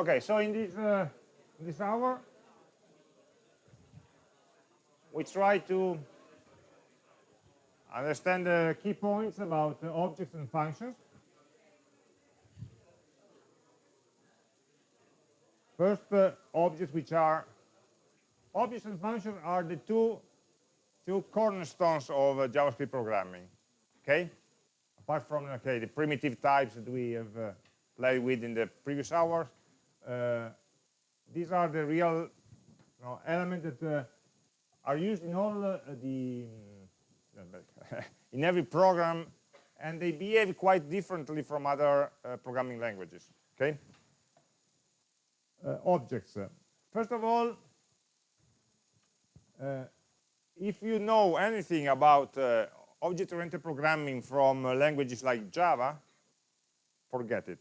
Okay, so in this, uh, this hour, we try to understand the key points about objects and functions. First, uh, objects which are, objects and functions are the two, two cornerstones of uh, JavaScript programming, okay? Apart from, okay, the primitive types that we have uh, played with in the previous hours, these are the real you know, elements that uh, are used in all uh, the in every program and they behave quite differently from other uh, programming languages okay? Uh, objects. First of all uh, if you know anything about uh, object-oriented programming from uh, languages like java forget it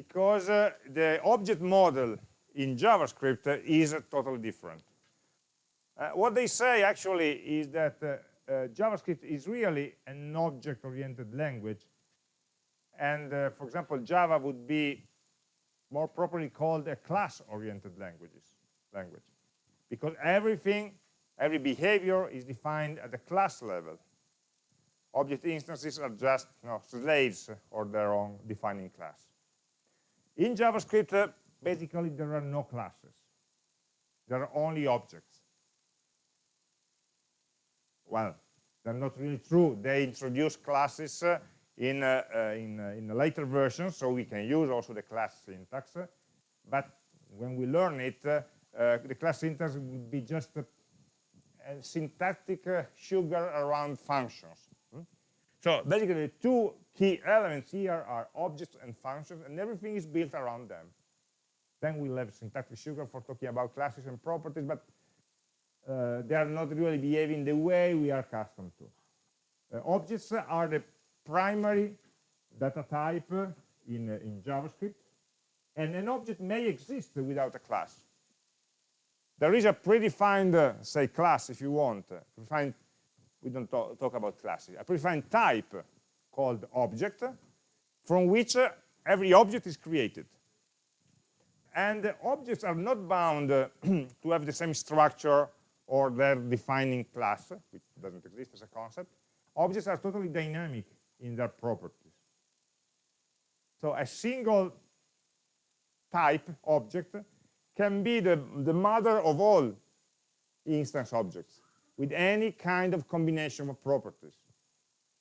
because the object model in javascript is totally different uh, what they say actually is that uh, uh, JavaScript is really an object-oriented language. And uh, for example, Java would be more properly called a class-oriented languages language. Because everything, every behavior is defined at the class level. Object instances are just you know, slaves or their own defining class. In JavaScript, uh, basically there are no classes. There are only objects well, they're not really true. They introduce classes uh, in, uh, uh, in, uh, in a later version, so we can use also the class syntax. But when we learn it, uh, the class syntax would be just a, a syntactic sugar around functions. So basically, two key elements here are objects and functions, and everything is built around them. Then we'll have syntactic sugar for talking about classes and properties, but uh, they are not really behaving the way we are accustomed to. Uh, objects are the primary data type in, uh, in JavaScript, and an object may exist without a class. There is a predefined, uh, say, class, if you want. Predefined, we don't talk, talk about classes. A predefined type called object, from which uh, every object is created. And objects are not bound to have the same structure or their defining class, which doesn't exist as a concept, objects are totally dynamic in their properties. So a single type object can be the, the mother of all instance objects with any kind of combination of properties.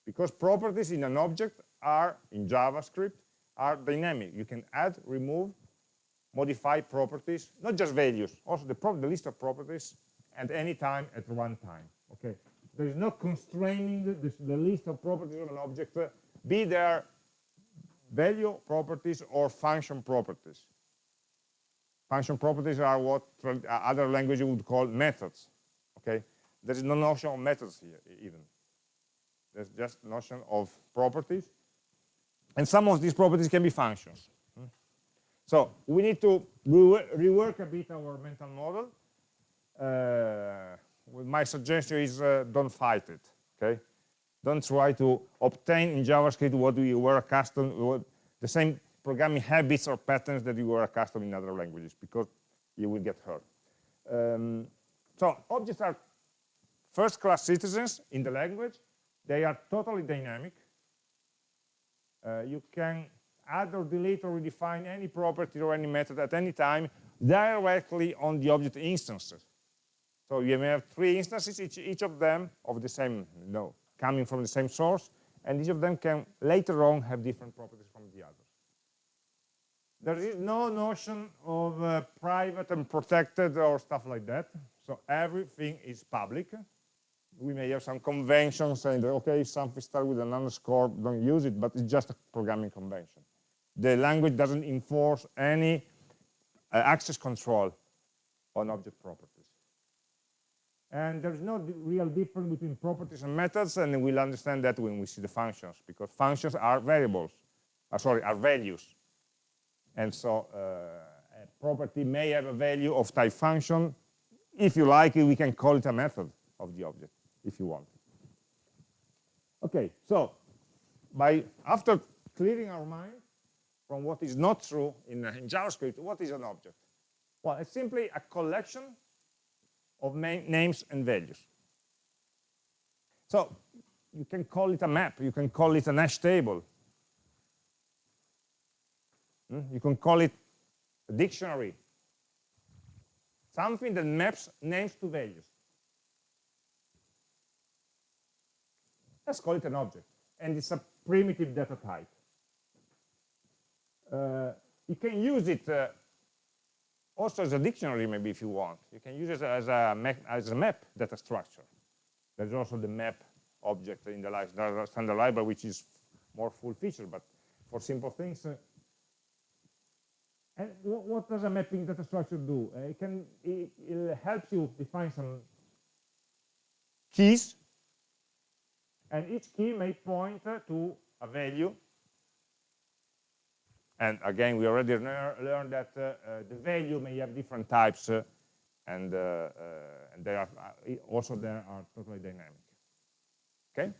Because properties in an object are, in JavaScript, are dynamic. You can add, remove, modify properties, not just values, also the, the list of properties at any time at runtime. Okay, there is no constraining the, the, list of properties of an object, uh, be there value properties or function properties. Function properties are what uh, other languages would call methods. Okay, there is no notion of methods here even. There's just notion of properties, and some of these properties can be functions. Hmm? So we need to rework a bit our mental model uh, my suggestion is uh, don't fight it, okay? Don't try to obtain in JavaScript what you were accustomed, what, the same programming habits or patterns that you were accustomed in other languages, because you will get hurt. Um, so objects are first-class citizens in the language. They are totally dynamic. Uh, you can add or delete or redefine any property or any method at any time directly on the object instances. So you may have three instances, each, each of them of the same, you know, coming from the same source, and each of them can later on have different properties from the others. There is no notion of uh, private and protected or stuff like that. So everything is public. We may have some conventions saying that, okay, if something starts with an underscore, don't use it, but it's just a programming convention. The language doesn't enforce any uh, access control on object properties. And there's no real difference between properties and methods, and we'll understand that when we see the functions, because functions are variables, uh, sorry, are values. And so uh, a property may have a value of type function. If you like, it, we can call it a method of the object, if you want. Okay, so by after clearing our mind, from what is not true in, in JavaScript, what is an object? Well, it's simply a collection of names and values. So you can call it a map, you can call it a hash table, hmm? you can call it a dictionary, something that maps names to values. Let's call it an object, and it's a primitive data type. Uh, you can use it uh, also as a dictionary, maybe if you want. You can use it as a, map, as a map data structure. There's also the map object in the standard library, which is more full feature, but for simple things. Uh, and what, does a mapping data structure do? Uh, it can it helps you define some keys, and each key may point to a value and again, we already learned that uh, uh, the value may have different types, uh, and, and they are also there are totally dynamic. Okay.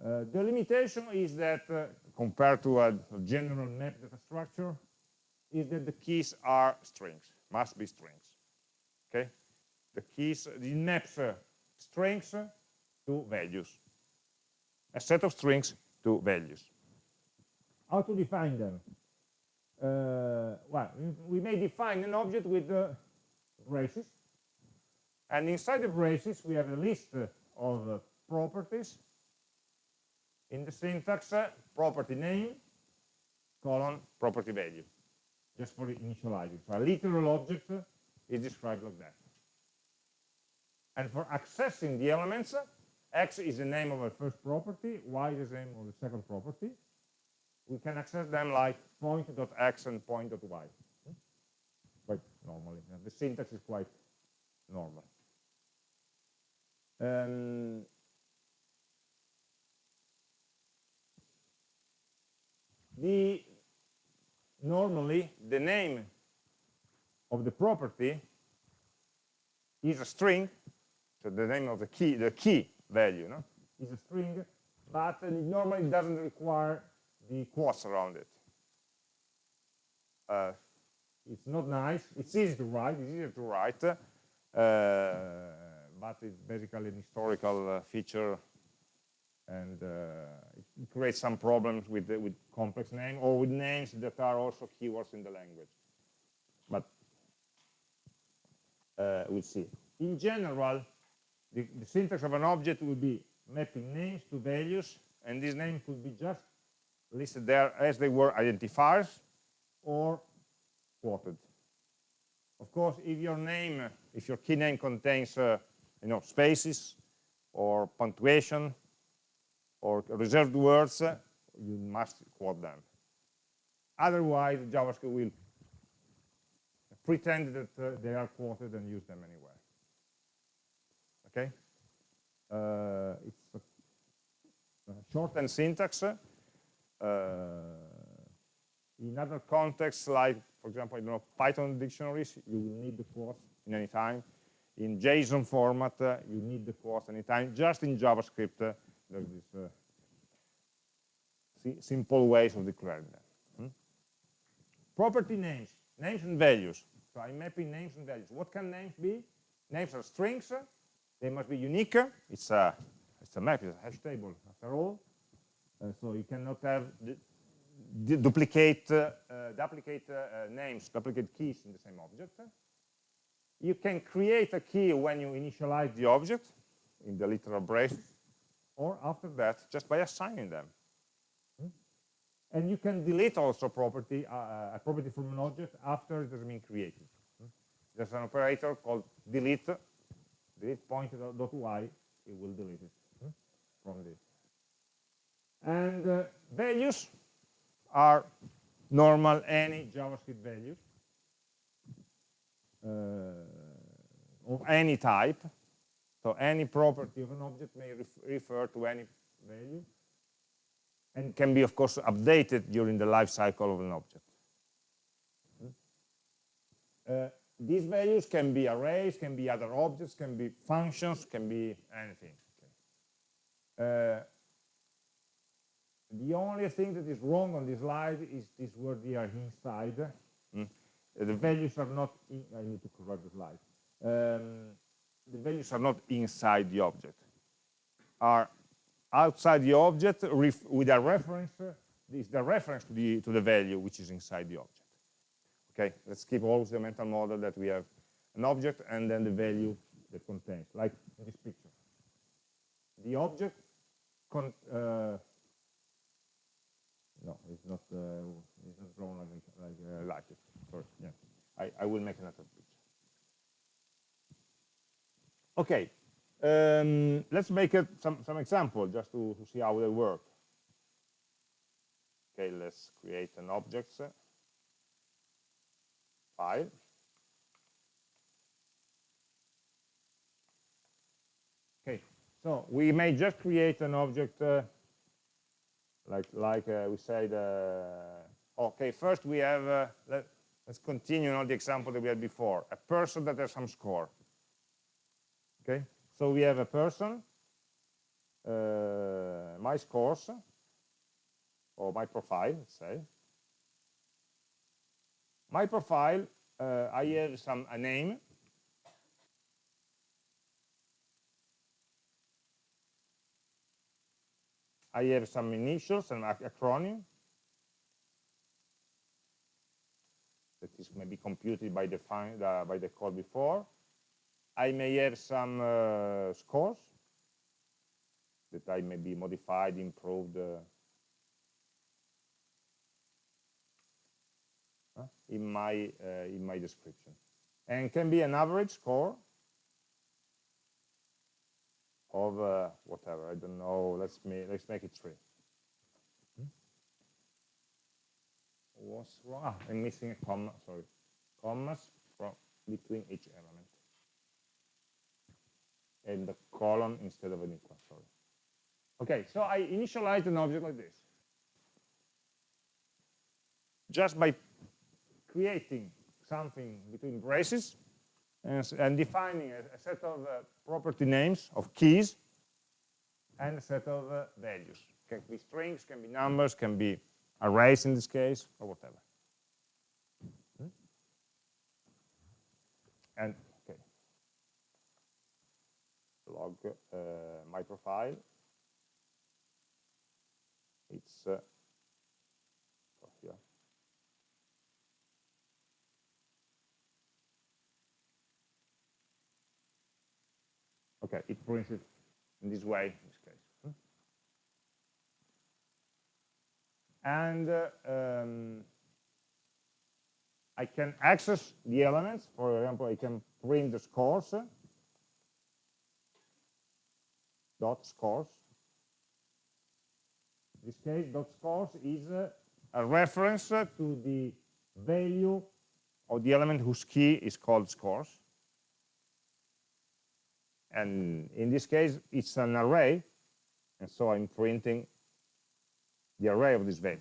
the limitation is that compared to a general map data structure, is that the keys are strings, must be strings. Okay, the keys, the maps uh, strings to values, a set of strings to values. How to define them? Uh, well, we may define an object with uh, braces, and inside the braces we have a list of uh, properties. In the syntax, uh, property name, colon, property value, just for initializing. So a literal object is described like that. And for accessing the elements, x is the name of the first property, y is the name of the second property, we can access them like point.x and point.y. Quite normally. The syntax is quite normal. Um, the normally the name of the property is a string so the name of the key the key value no? is a string but it normally doesn't require the quotes around it. Uh, it's not nice. It's easy to write. It's easier to write, uh, but it's basically an historical uh, feature, and uh, it creates some problems with with complex names or with names that are also keywords in the language. But uh, we'll see. In general, the, the syntax of an object will be mapping names to values, and this name could be just listed there as they were identifiers or quoted. Of course, if your name, if your key name contains, uh, you know, spaces or punctuation or reserved words, uh, you must quote them. Otherwise, JavaScript will pretend that uh, they are quoted and use them anywhere. Okay? Uh, it's a, shortened syntax uh, in other contexts, like, for example, I don't know, Python dictionaries, you will need the quotes in any time. In JSON format, uh, you need the quotes anytime. Just in JavaScript, uh, there's this uh, simple ways of declaring them. Hmm? Property names, names and values. So I'm mapping names and values. What can names be? Names are strings. They must be unique. It's a, it's a map, it's a hash table after all. Uh, so you cannot have duplicate uh, duplicate uh, names, duplicate keys in the same object. You can create a key when you initialize the object in the literal brace, or after that, just by assigning them. Hmm? And you can delete also property, uh, a property from an object after it has been created. Hmm? There's an operator called delete, delete y, it will delete it hmm? from this. And uh, values are normal any JavaScript values uh, of any type. So any property of an object may ref refer to any value and can be, of course, updated during the life cycle of an object. Uh, these values can be arrays, can be other objects, can be functions, can be anything. Okay. Uh, the only thing that is wrong on this slide is this word here inside. Mm. The values are not, in, I need to correct the slide. Um, the values are not inside the object, are outside the object with a reference, this the reference to the, to the value which is inside the object. Okay, let's keep always the mental model that we have an object and then the value that contains, like in this picture. The object con uh, no, it's not. Uh, it's not drawn like like, uh, like it. Sorry. Yeah, I I will make another picture. Okay, um, let's make it some some example just to to see how they work. Okay, let's create an object file. Okay, so we may just create an object. Uh, like like uh, we said uh, okay first we have uh, let, us continue on the example that we had before a person that has some score okay so we have a person uh, my scores or my profile let's say my profile I have some a name I have some initials and acronym that is maybe computed by the, uh, by the code before. I may have some uh, scores that I may be modified, improved uh, in my uh, in my description, and can be an average score of uh, whatever, I don't know, let's, make let's make it three. Hmm? What's wrong? Ah, I'm missing a comma, sorry. Commas from between each element. And the colon instead of an equal, sorry. Okay, so I initialize an object like this. Just by creating something between braces, and, and defining a, a, set of uh, property names of keys and a set of uh, values. Can be strings, can be numbers, can be arrays in this case, or whatever. Hmm? And okay, log uh, my profile. It's uh, Okay, it prints it in this way, in this case. Hmm? And uh, um, I can access the elements. For example, I can print the scores, dot scores. In this case, dot scores is uh, a reference to the value of the element whose key is called scores and in this case it's an array. And so I'm printing the array of this value.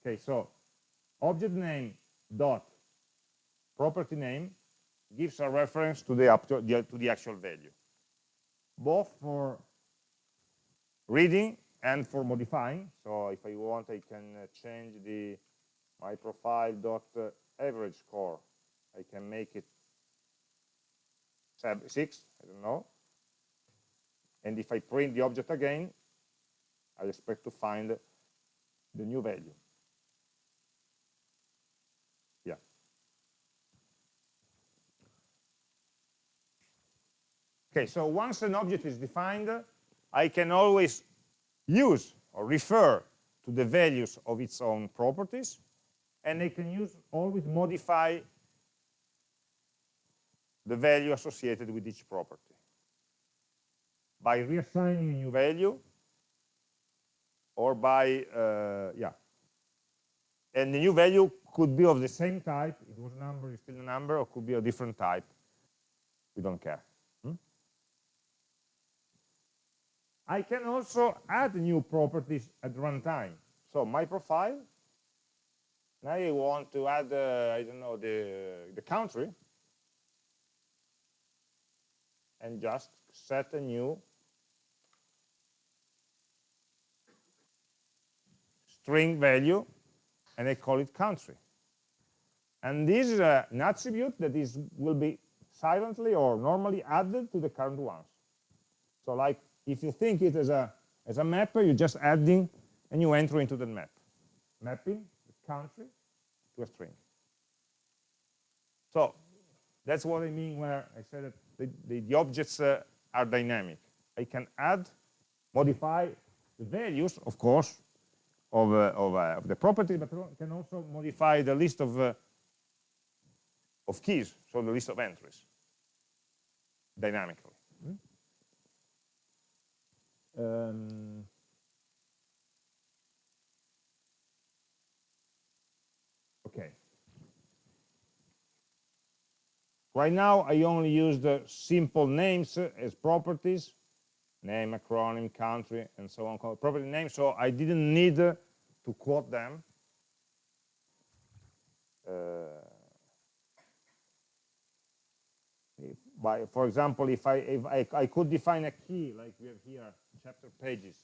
Okay so object name dot property name gives a reference to the, to the, to the actual value both for reading and for modifying. So if I want I can uh, change the my profile dot uh, average score I can make it six, I don't know. And if I print the object again, I expect to find the new value. Yeah. Okay, so once an object is defined, I can always use or refer to the values of its own properties, and I can use always modify the value associated with each property. By reassigning a new value or by, uh, yeah. And the new value could be of the same type, it was a number, it's still a number, or could be a different type. We don't care. Hmm? I can also add new properties at runtime. So my profile, now I want to add, uh, I don't know, the, the country, and just set a new string value, and I call it country. And this is a, an attribute that is will be silently or normally added to the current ones. So like if you think it as a as a mapper, you're just adding and you enter into the map. Mapping the country to a string. So that's what I mean where I said that the, the, the objects uh, are dynamic. I can add, modify the values, of course, of, uh, of, uh, of, the property, but can also modify the list of, uh, of keys, so the list of entries, dynamically. Hmm? Um, okay. Right now, I only use the simple names as properties, name, acronym, country, and so on, property name, so I didn't need to quote them. Uh, by, for example, if I, if I, I could define a key, like we have here, chapter pages,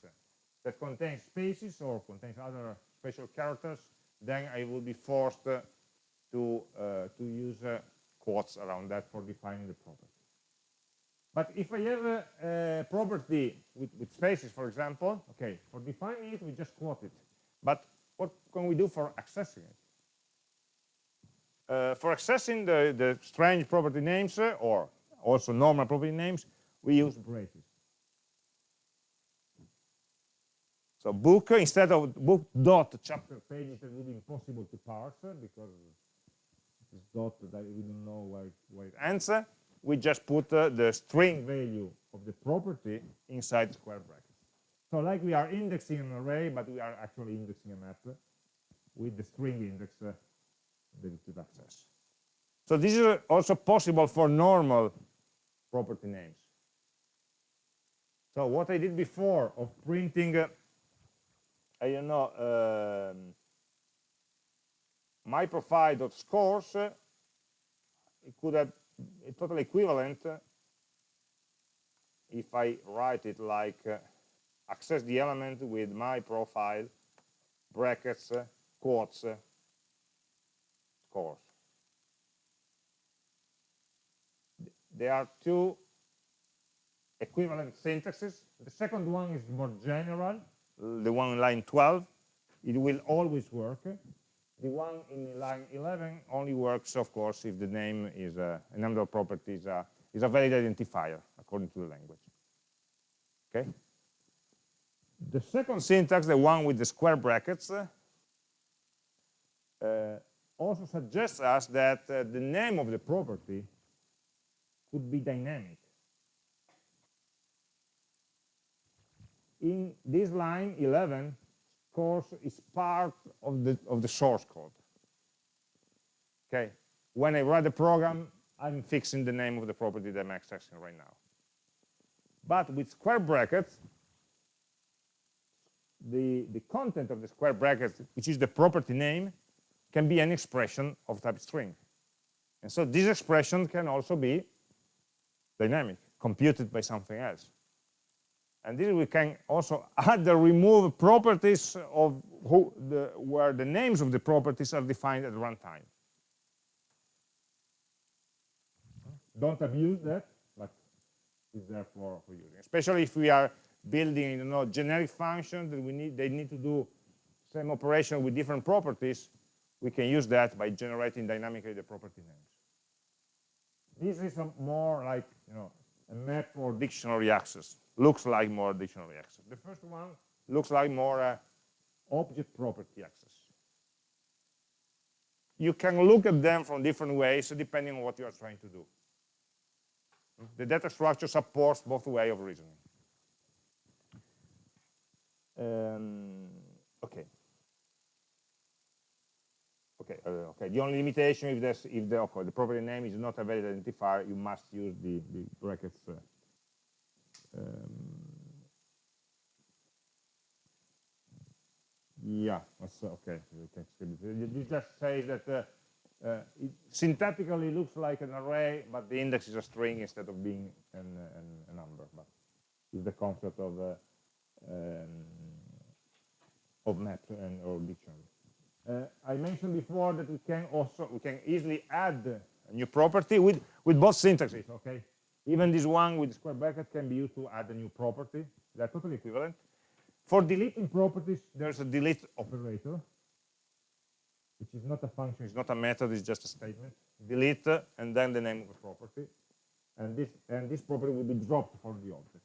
that contains spaces or contains other special characters, then I will be forced to, uh, to use uh, quotes around that for defining the property. But if I have a, a property with, with, spaces, for example, okay, for defining it, we just quote it. But what can we do for accessing it? Uh, for accessing the, the strange property names, uh, or also normal property names, we use braces. So book, instead of book dot chapter pages, that would be impossible to parse uh, because dot that we don't know where, where it ends, we just put uh, the string value of the property inside square brackets. So like we are indexing an array, but we are actually indexing a map with the string index uh, that it access. So this is also possible for normal property names. So what I did before of printing, uh, I don't know, um, my profile.scores, uh, it could have a total equivalent uh, if I write it like uh, access the element with my profile, brackets, quotes, scores. There are two equivalent syntaxes. The second one is more general, the one in line 12. It will always work. The one in line 11 only works, of course, if the name is a, a number of properties uh, is a valid identifier according to the language. Okay. The second syntax, the one with the square brackets, uh, also suggests us that uh, the name of the property could be dynamic. In this line 11, course is part of the of the source code. Okay when i write the program i'm fixing the name of the property that i'm accessing right now. But with square brackets the the content of the square brackets which is the property name can be an expression of type string. And so this expression can also be dynamic computed by something else and this we can also add the remove properties of who the, where the names of the properties are defined at runtime. Don't abuse that, but it's there for, for using. Especially if we are building you know, generic functions that we need, they need to do same operation with different properties, we can use that by generating dynamically the property names. This is more like you know map or dictionary access looks like more dictionary access. The first one looks like more uh, object property access. You can look at them from different ways depending on what you are trying to do. The data structure supports both way of reasoning. Um, okay. Okay, uh, okay. The only limitation if there's if the okay, the property name is not a valid identifier, you must use the, the brackets uh, um, yeah, that's okay. This just says that uh, uh, it syntactically looks like an array, but the index is a string instead of being an, an, a number. But it's the concept of uh, um, of map and or dictionary. Uh, I mentioned before that we can also we can easily add a new property with with both syntaxes. Okay, even this one with square bracket can be used to add a new property. They're totally equivalent. For deleting properties, there's a delete operator, which is not a function, it's not a method, it's just a statement. Delete and then the name of the property, and this and this property will be dropped for the object.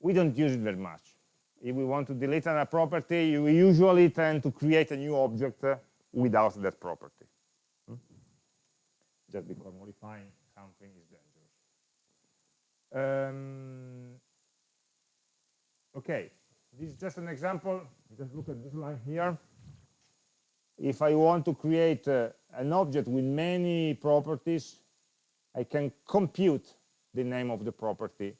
We don't use it very much if we want to delete a property, we usually tend to create a new object uh, without that property. Hmm? Just because modifying something is dangerous. Um, okay, this is just an example. Just look at this line here. If I want to create uh, an object with many properties, I can compute the name of the property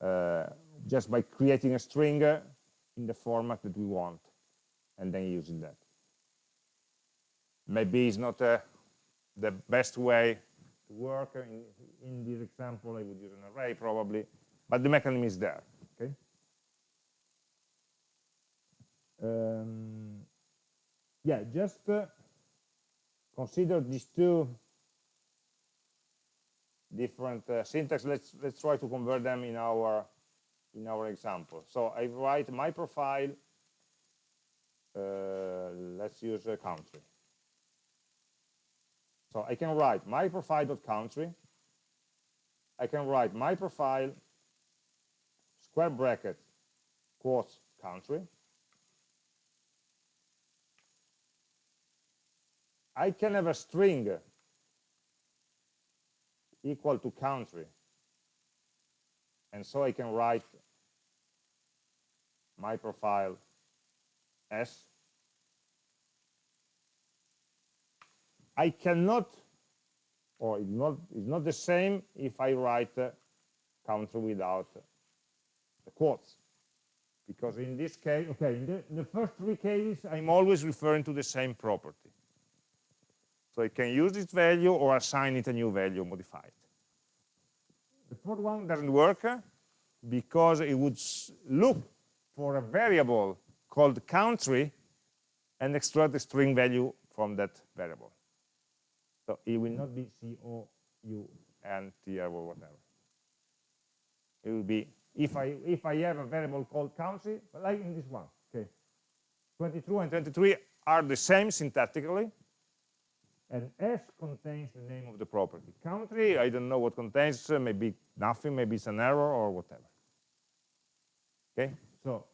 uh, just by creating a string in the format that we want and then using that. Maybe it's not uh, the best way to work. In, in, this example, I would use an array probably, but the mechanism is there. Okay. Um, yeah, just uh, consider these two different uh, syntax. Let's let's try to convert them in our in our example. So I write my profile, uh, let's use a country. So I can write my profile.country. I can write my profile, square bracket, quotes, country. I can have a string equal to country. And so I can write my profile S. I cannot, or it's not, it's not the same if I write uh, country without the quotes. Because in this case, okay, in the, in the first three cases, I'm always referring to the same property. So I can use this value or assign it a new value, modify it. The fourth one doesn't work because it would look for a variable called country and extract the string value from that variable. So it will not be C-O-U-N-T or whatever. It will be, if I, if I have a variable called country, like in this one, okay, 22 and 23 are the same syntactically, and S contains the name of the property. Country, I don't know what contains, maybe nothing, maybe it's an error or whatever. Okay, so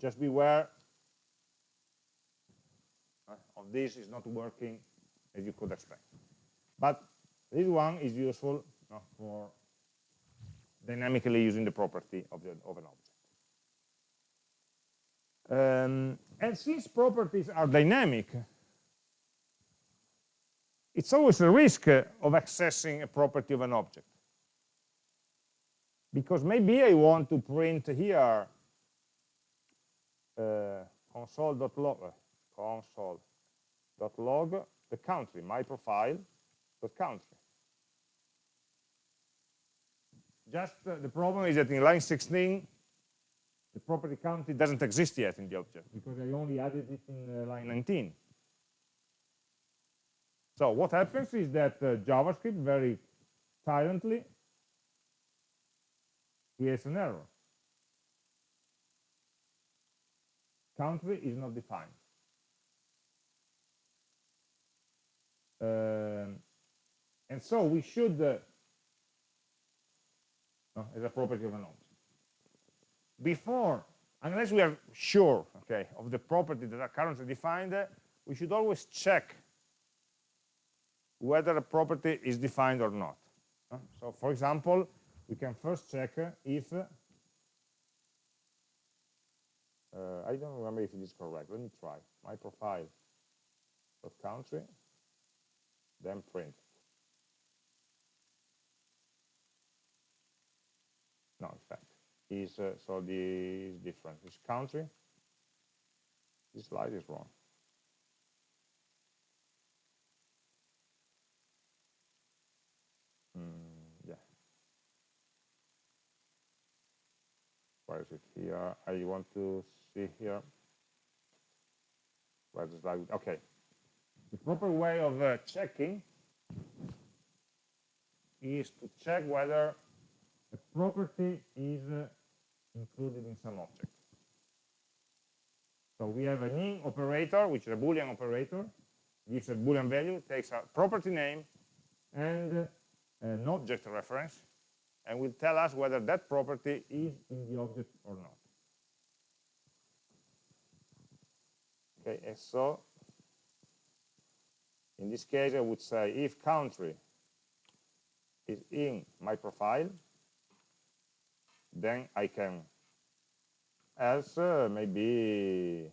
just beware uh, of this is not working as you could expect. But this one is useful uh, for dynamically using the property of, the, of an object. Um, and since properties are dynamic, it's always a risk of accessing a property of an object because maybe I want to print here uh, console.log console.log the country, my profile, the country. Just uh, the problem is that in line 16, the property country doesn't exist yet in the object because I only added it in uh, line 19. So what happens is that uh, JavaScript very silently creates an error. Country is not defined. Um, and so we should, uh, as a property of an object. Before, unless we are sure, okay, of the property that are currently defined, uh, we should always check whether a property is defined or not. Uh, so, for example, we can first check if uh, I don't remember if it is correct. Let me try my profile dot country, then print. No, in fact, is uh, so the is different. This country, this slide is wrong. Where is it here? I want to see here. Where's the slide? Okay. The proper way of uh, checking is to check whether a property is uh, included in some object. So we have an in operator, which is a Boolean operator, gives a Boolean value, takes a property name and uh, an object reference, and will tell us whether that property is in the object or not. Okay, and so in this case I would say if country is in my profile, then I can else uh, maybe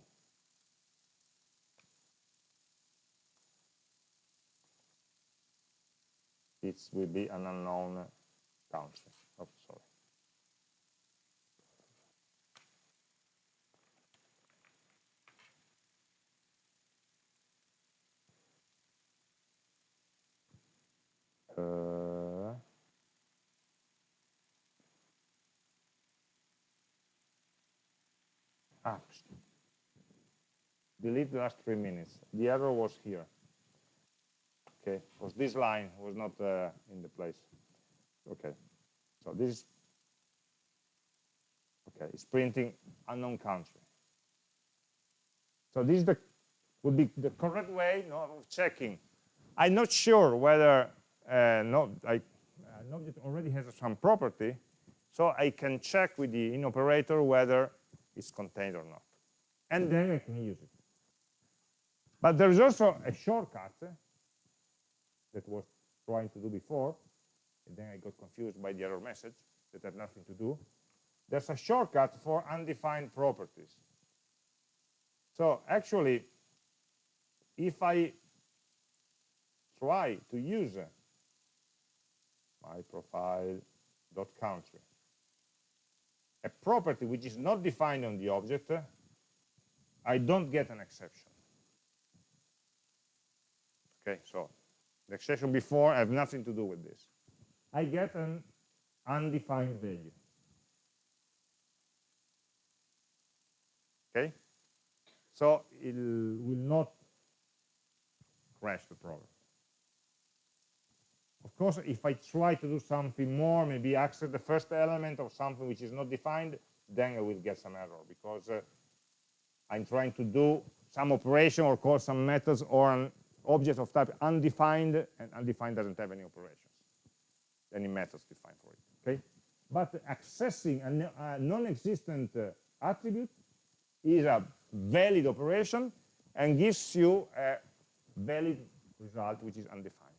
it will be an unknown country. Oh, sorry. Uh, ah, delete the last three minutes. The error was here. Okay, was this line was not uh, in the place. Okay, so this is okay. It's printing unknown country. So this is the would be the correct way of checking. I'm not sure whether uh, no, I, an object already has some property, so I can check with the in operator whether it's contained or not. And then I can use it. But there's also a shortcut that was trying to do before, and then I got confused by the error message that had nothing to do. There's a shortcut for undefined properties. So actually, if I try to use my profile dot country, a property which is not defined on the object, I don't get an exception. Okay, so the exception before have nothing to do with this. I get an undefined value. Okay? So it will not crash the program. Of course, if I try to do something more, maybe access the first element of something which is not defined, then I will get some error because uh, I'm trying to do some operation or call some methods or an object of type undefined, and undefined doesn't have any operations, any methods defined for it, okay? But accessing a, a non-existent uh, attribute is a valid operation and gives you a valid result which is undefined.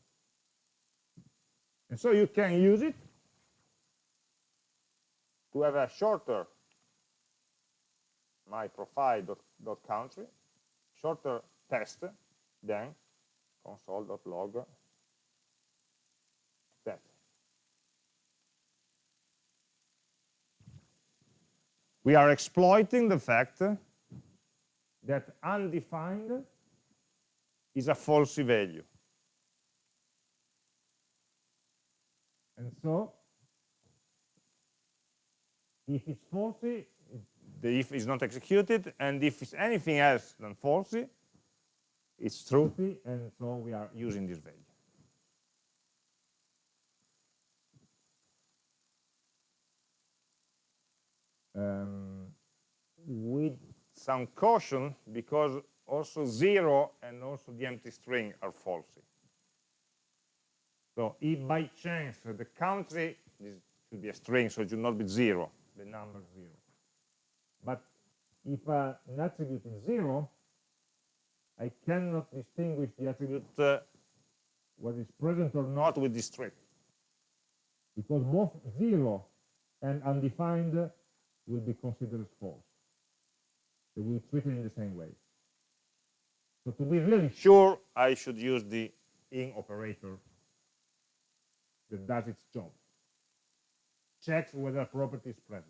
And so you can use it to have a shorter my profile dot, dot country, shorter test than console.log that. We are exploiting the fact that undefined is a falsy value. And so, if it's falsy, the if is not executed, and if it's anything else than falsy, it's truthy, and so we are using this value. Um, with some caution, because also zero and also the empty string are falsy. So if by chance the country, this should be a string, so it should not be zero, the number zero. But if uh, an attribute is zero, I cannot distinguish the attribute uh, whether it's present or not with this string. Because both zero and undefined will be considered false. They will be treated in the same way. So to be really sure, I should use the in operator that does its job. Checks whether a property is present.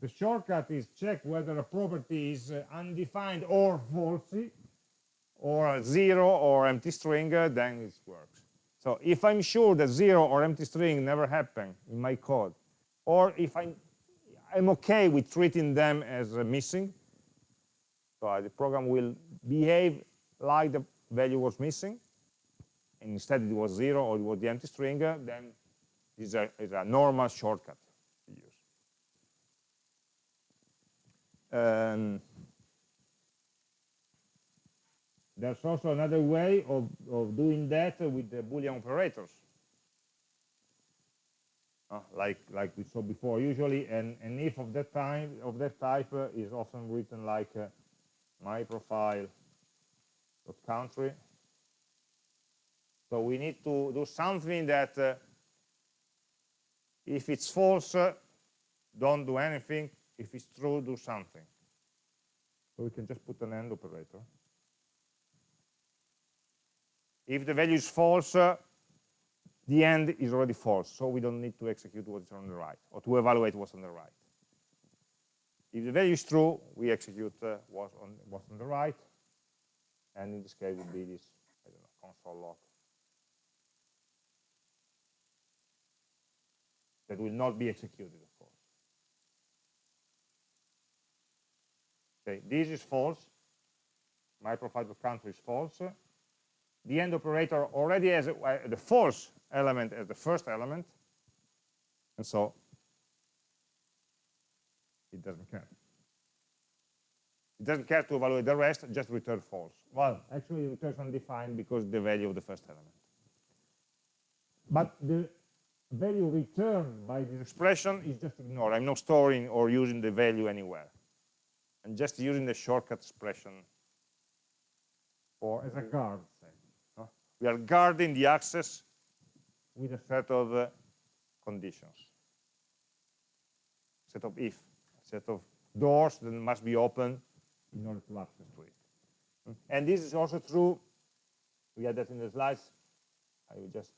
The shortcut is check whether a property is uh, undefined or falsy, or zero or empty string, uh, then it works. So if I'm sure that zero or empty string never happen in my code, or if I, I'm okay with treating them as uh, missing. So uh, the program will behave like the value was missing, and instead it was zero or it was the empty string, uh, then it's a, it's a normal shortcut to use. Um, there's also another way of, of doing that with the Boolean operators. Uh, like like we saw before. Usually, an, an if of that time of that type uh, is often written like uh, my profile country. So we need to do something that uh, if it's false, uh, don't do anything. If it's true, do something. So we can just put an AND operator. If the value is false, uh, the AND is already false, so we don't need to execute what's on the right, or to evaluate what's on the right. If the value is true, we execute uh, what's, on, what's on the right, and in this case it would be this, I don't know, console log. That will not be executed, of course. Okay, this is false. My profile of country is false. The AND operator already has a, uh, the false element as the first element, and so it doesn't care. It doesn't care to evaluate the rest, just return false. Well, actually it returns undefined because the value of the first element. But the value returned by this expression is just ignored. I'm not storing or using the value anywhere. I'm just using the shortcut expression or as a guard. Say. We are guarding the access with a set of uh, conditions, set of if, set of doors that must be open in order to access to it. Mm. And this is also true, we had that in the slides, I will just,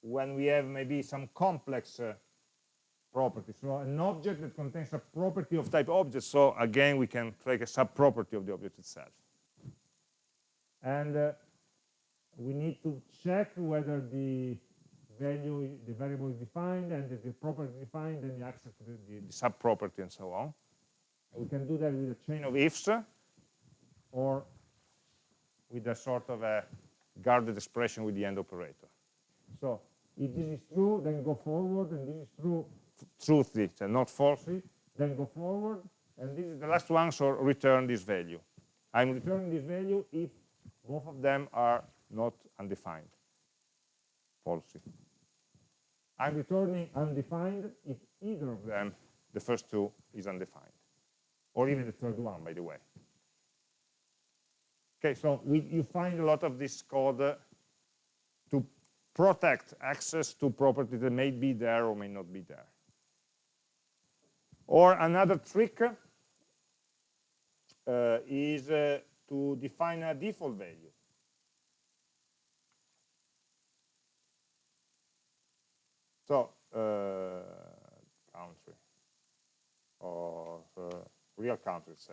when we have maybe some complex uh, properties. So an object that contains a property of type object, so again, we can take a sub-property of the object itself. And uh, we need to check whether the value, the variable is defined and the property is defined and the access to the, the sub-property and so on. We can do that with a chain of ifs or with a sort of a guarded expression with the AND operator. So if this is true, then go forward, and this is true, truthy, and not falsely, then go forward, and this is the last one, so return this value. I'm returning this value if both of them are not undefined, falsely. I'm returning undefined if either of them, the first two, is undefined. Or even the third one, by the way. Okay, so we, you find a lot of this code uh, to protect access to properties that may be there or may not be there. Or another trick uh, is uh, to define a default value. So, uh, country, or uh, real country, say.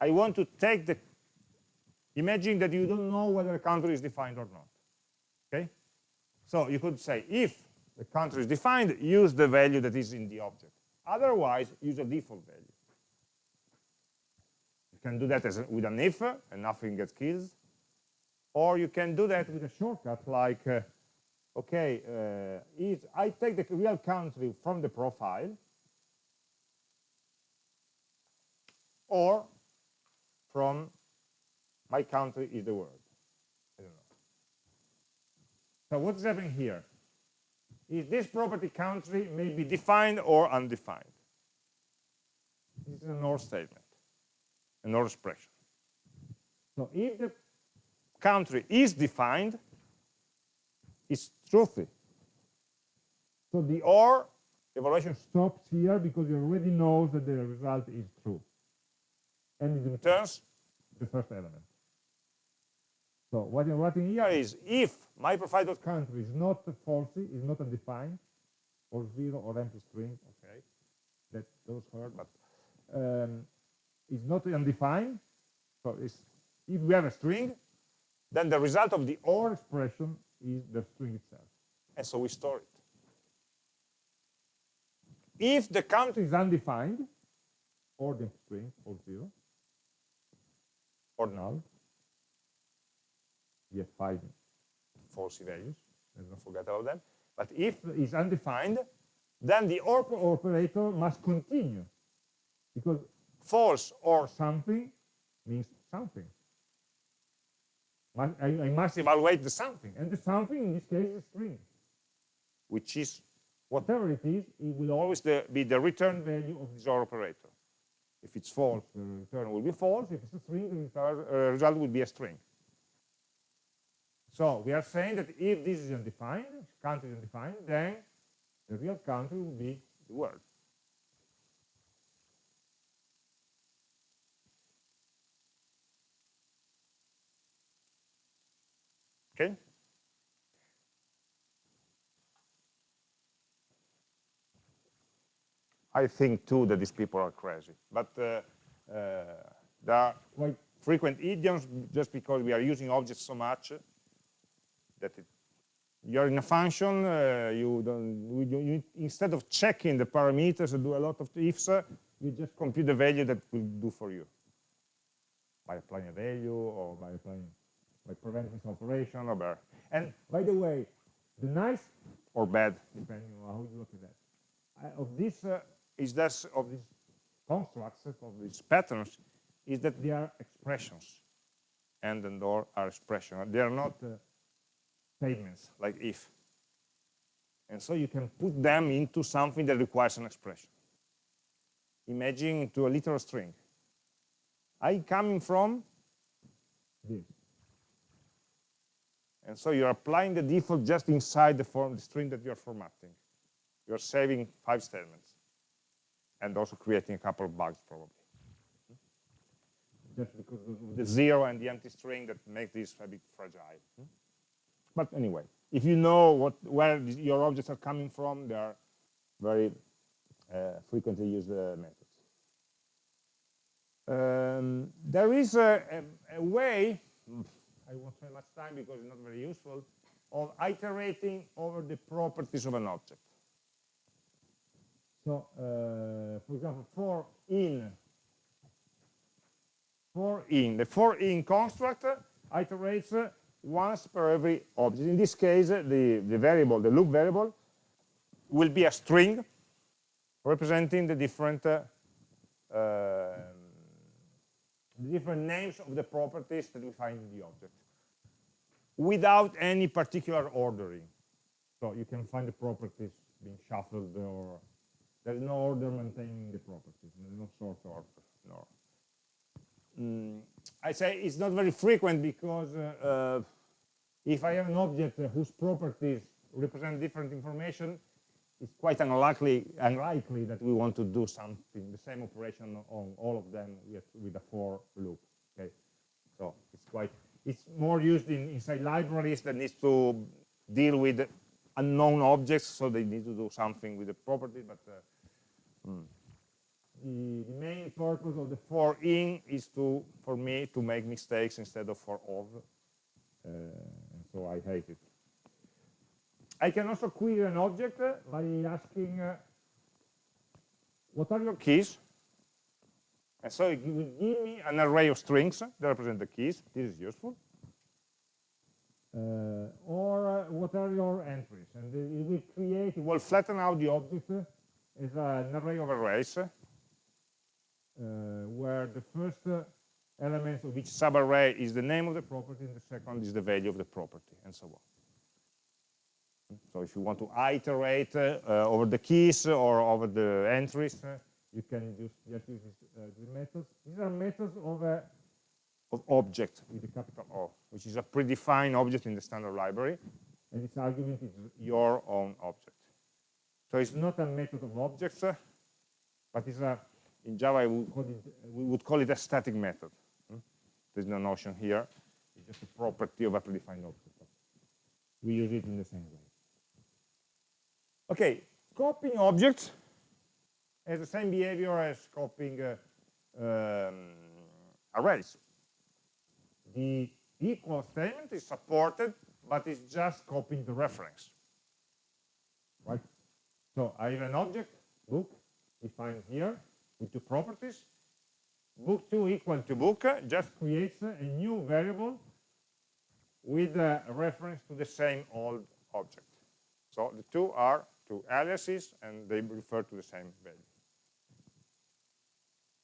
I want to take the, imagine that you don't know whether a country is defined or not, okay? So you could say, if the country is defined, use the value that is in the object. Otherwise, use a default value. You can do that as with an if, and nothing gets killed. Or you can do that with a shortcut like uh, okay, uh, is I take the real country from the profile, or from my country is the world. I don't know. So what's happening here? Is this property country may be defined or undefined? This is an OR statement, an OR expression. So if the country is defined, it's truthy. So the OR evaluation stops here because it already knows that the result is true. And it returns the first element. So what I'm writing here is if my profile.country is not falsy, is not undefined, or zero or empty string, okay, that those hurt, but um, is not undefined. So if we have a string, then the result of the OR expression is the string itself. And so we store it. if the count is undefined, or the string or zero, or null, we have five false values, let's not forget about them. But if it's undefined, then the OR operator must continue, because false or something means something. I, must evaluate the something, and the something in this case is a string, which is whatever it is, it will always the, be the return value of this OR operator. If it's false, the return will be false. If it's a string, the uh, result will be a string. So we are saying that if this is undefined, country is undefined, then the real country will be the word. Okay? I think too that these people are crazy. But uh, uh, there are quite frequent idioms just because we are using objects so much that it, you're in a function, uh, you don't, you, you, instead of checking the parameters and do a lot of ifs, uh, you just compute the value that will do for you by applying a value or by applying by preventing some operation or better. And by the way, the nice or bad, depending on how you look at that, of this uh, is that of these constructs, of these patterns, is that they are expressions. And and or are expressions. They are not uh, statements like if. And so you can put them into something that requires an expression. Imagine into a literal string. I coming from this. And so you're applying the default just inside the form, the string that you're formatting. You're saving five statements and also creating a couple of bugs probably. Just because of the zero and the empty string that make this a bit fragile. But anyway, if you know what where your objects are coming from, they are very uh, frequently used uh, methods. Um, there is a, a, a, way, I won't spend much time because it's not very useful, of iterating over the properties of an object. So, uh, for example, for in, for in, the for in construct iterates once per every object. In this case, the, the variable, the loop variable, will be a string representing the different uh, uh, the different names of the properties that we find in the object without any particular ordering. So you can find the properties being shuffled or there's no order maintaining the properties. There's no sort order. No. Mm, I say it's not very frequent because uh, uh, if I have an object whose properties represent different information, it's quite unlikely, unlikely that we want to do something, the same operation on all of them with, with a for loop. Okay, so it's quite, it's more used in, inside libraries that needs to deal with unknown objects, so they need to do something with the property, but uh, Mm. The, the, main purpose of the for in is to, for me, to make mistakes instead of for of. Uh, so I hate it. I can also query an object by asking, uh, what are your keys? And so it will give me an array of strings that represent the keys. This is useful. Uh, or uh, what are your entries? And it will create, it will flatten out the object is an array of arrays uh, where the first uh, element of each subarray is the name of the property and the second is the value of the property and so on. So if you want to iterate uh, uh, over the keys or over the entries, uh, you can just use these, these methods. These are methods of, a, of object with a capital O, which is a predefined object in the standard library, and its argument is your own object. So it's not a method of objects, but it's a, in Java, we would call it, we would call it a static method. Hmm? There's no notion here. It's just a property of a predefined object. We use it in the same way. Okay, copying objects has the same behavior as copying uh, um, arrays. The equal statement is supported, but it's just copying the reference. Right? So I have an object book defined here with two properties. Book2 equal to book just creates a new variable with a reference to the same old object. So the two are two aliases and they refer to the same value.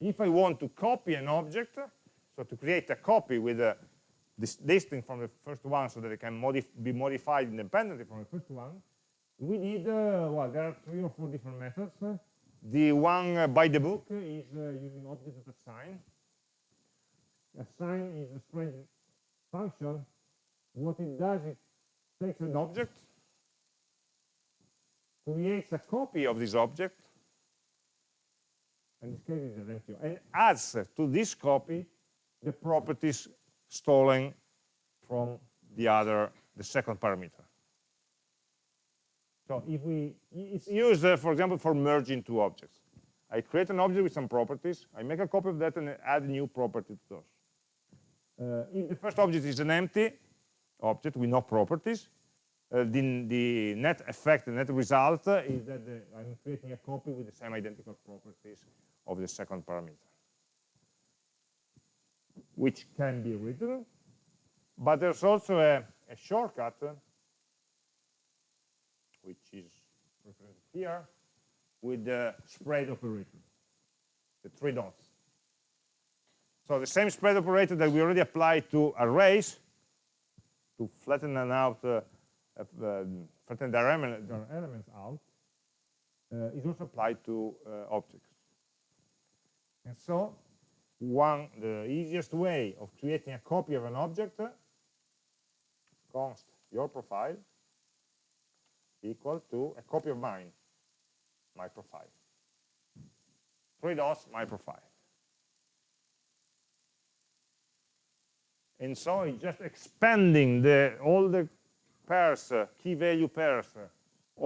If I want to copy an object, so to create a copy with a this distinct from the first one so that it can modif be modified independently from the first one, we need, uh, well, there are three or four different methods. The one uh, by the book is uh, using object assign. Assign is a strange function. What it does, it takes an object, creates a copy of this object, this case an empty, and adds to this copy the properties stolen from the other, the second parameter. So if we, it's used, uh, for example, for merging two objects. I create an object with some properties, I make a copy of that and add a new property to those. Uh, if the first object is an empty object with no properties, uh, the, the, net effect, the net result is that the, I'm creating a copy with the same identical properties of the second parameter, which can be written, but there's also a, a shortcut which is represented here, with the spread operator, the three dots. So the same spread operator that we already applied to arrays, to flatten and out, uh, uh, flatten element, elements out, uh, is also applied to uh, objects. And so, one, the easiest way of creating a copy of an object, const your profile, equal to a copy of mine, my profile. Three dots, my profile. And so just expanding the, all the pairs, key value pairs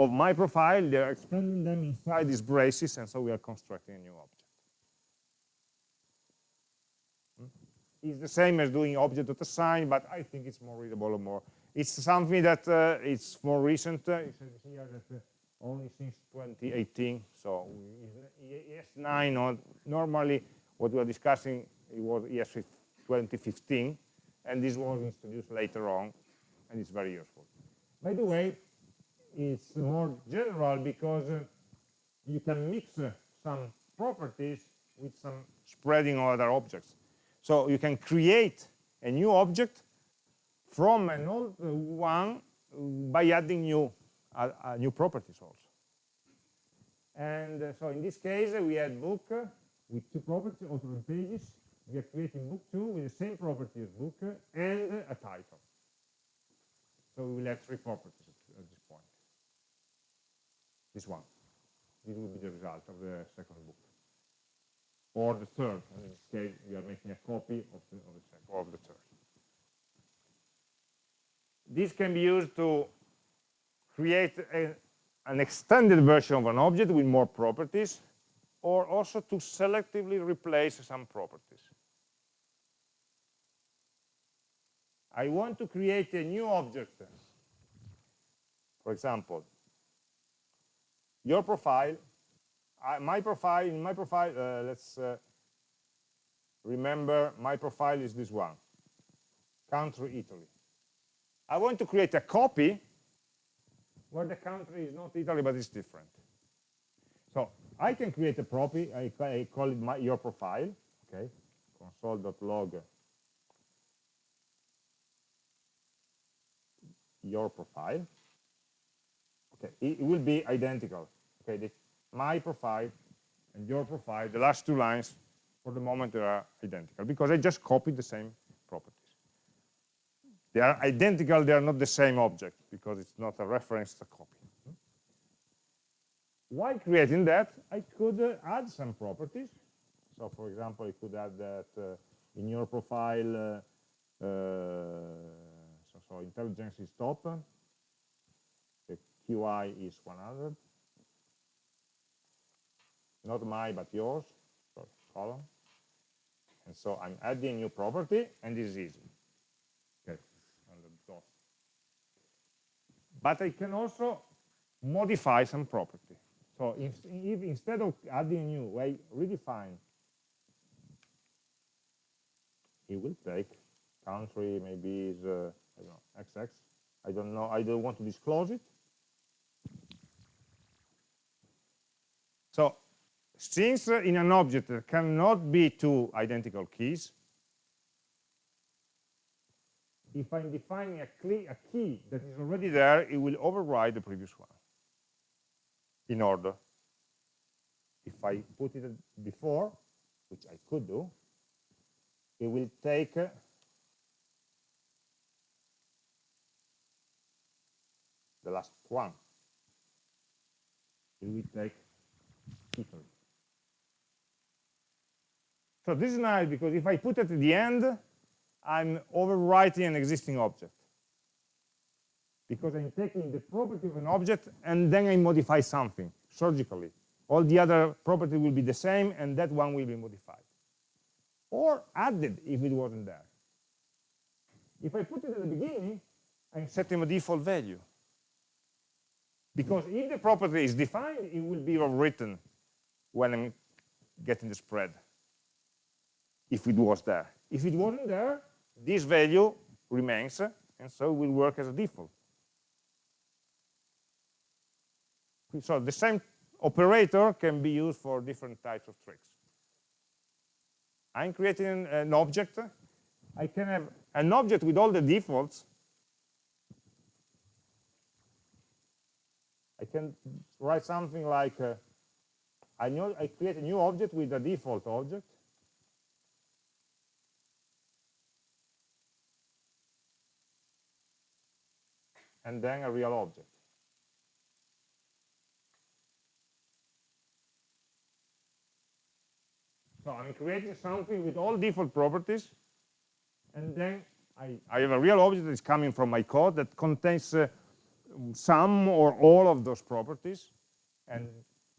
of my profile, they're expanding them inside these braces, and so we are constructing a new object. Hmm? It's the same as doing object.assign, but I think it's more readable or more it's something that uh, it's more recent. Uh, it says here that uh, only since 2018. So ES9, or normally what we are discussing it was ES 2015, and this was introduced later on, and it's very useful. By the way, it's more general because uh, you can mix uh, some properties with some spreading other objects. So you can create a new object from an old one by adding new, uh, uh, new properties also. And uh, so in this case, we had book with two properties, author and pages. We are creating book two with the same property as book and a title. So we will have three properties at this point. This one. This will be the result of the second book. Or the third. and In this case, we are making a copy of the, of the, second, of the third. This can be used to create a, an extended version of an object with more properties, or also to selectively replace some properties. I want to create a new object. For example, your profile, my profile, in my profile, uh, let's uh, remember my profile is this one, country Italy. I want to create a copy where the country is not Italy, but it's different. So I can create a copy, I, I call it my, your profile, okay, console.log your profile. Okay, it, will be identical. Okay, the, my profile and your profile, the last two lines, for the moment, they are identical because I just copied the same properties They are identical, they are not the same object because it's not a reference, it's a copy. While creating that, I could uh, add some properties. So for example, I could add that uh, in your profile, uh, uh so, intelligence is top, the QI is 100, not my, but yours, so column. And so I'm adding new property, and this is easy. But I can also modify some property. So if, if instead of adding new, I redefine, it will take country maybe is uh, I don't know XX. I don't know. I don't want to disclose it. So since uh, in an object there cannot be two identical keys, if I'm defining a, a, key that is already there, it will override the previous one in order. If I put it before, which I could do, it will take the last one. It will take. So this is nice because if I put it at the end, I'm overwriting an existing object. Because I'm taking the property of an object and then I modify something surgically. All the other properties will be the same and that one will be modified. Or added if it wasn't there. If I put it at the beginning, I'm setting a default value. Because if the property is defined, it will be written when I'm getting the spread, if it was there. If it wasn't there, this value remains, and so it will work as a default. So the same operator can be used for different types of tricks. I'm creating an object. I can have an object with all the defaults. I can write something like, uh, I, know, I create a new object with a default object. and then a real object. So I'm creating something with all default properties, and then I, I have a real object that is coming from my code that contains uh, some or all of those properties, and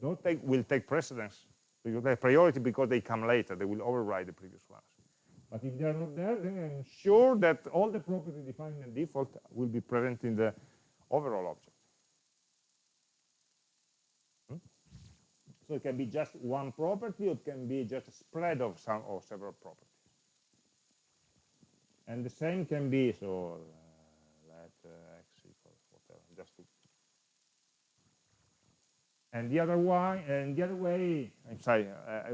those take, will take precedence because they have priority because they come later. They will override the previous ones. But if they are not there, then I'm sure that all the properties defined in default will be present in the overall object. Hmm? So it can be just one property, or it can be just a spread of some or several properties. And the same can be, so uh, let uh, x equals whatever, just to and the other one, and the other way, I'm sorry, I,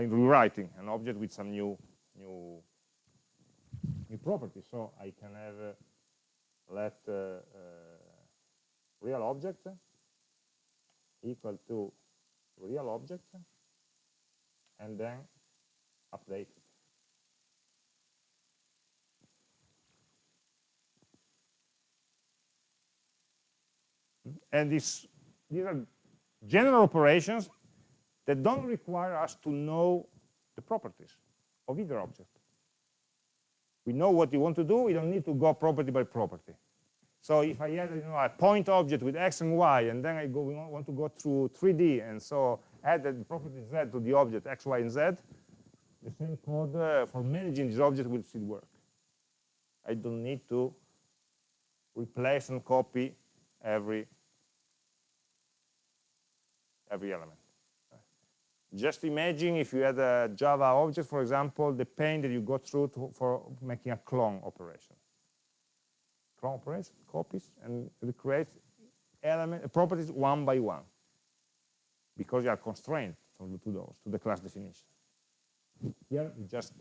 am rewriting an object with some new new new property. So I can have uh, let uh, uh, real object equal to real object and then update. And this, these are general operations that don't require us to know the properties of either object. We know what you want to do, we don't need to go property by property. So if I add you know, a point object with x and y, and then I go, want to go through 3D, and so add the property z to the object x, y, and z, the same code uh, for managing this object will still work. I don't need to replace and copy every every element. Just imagine if you had a Java object, for example, the pain that you go through to, for making a clone operation. Clone operation, copies, and recreate element properties one by one, because you are constrained to those, to the class definition. Here, it just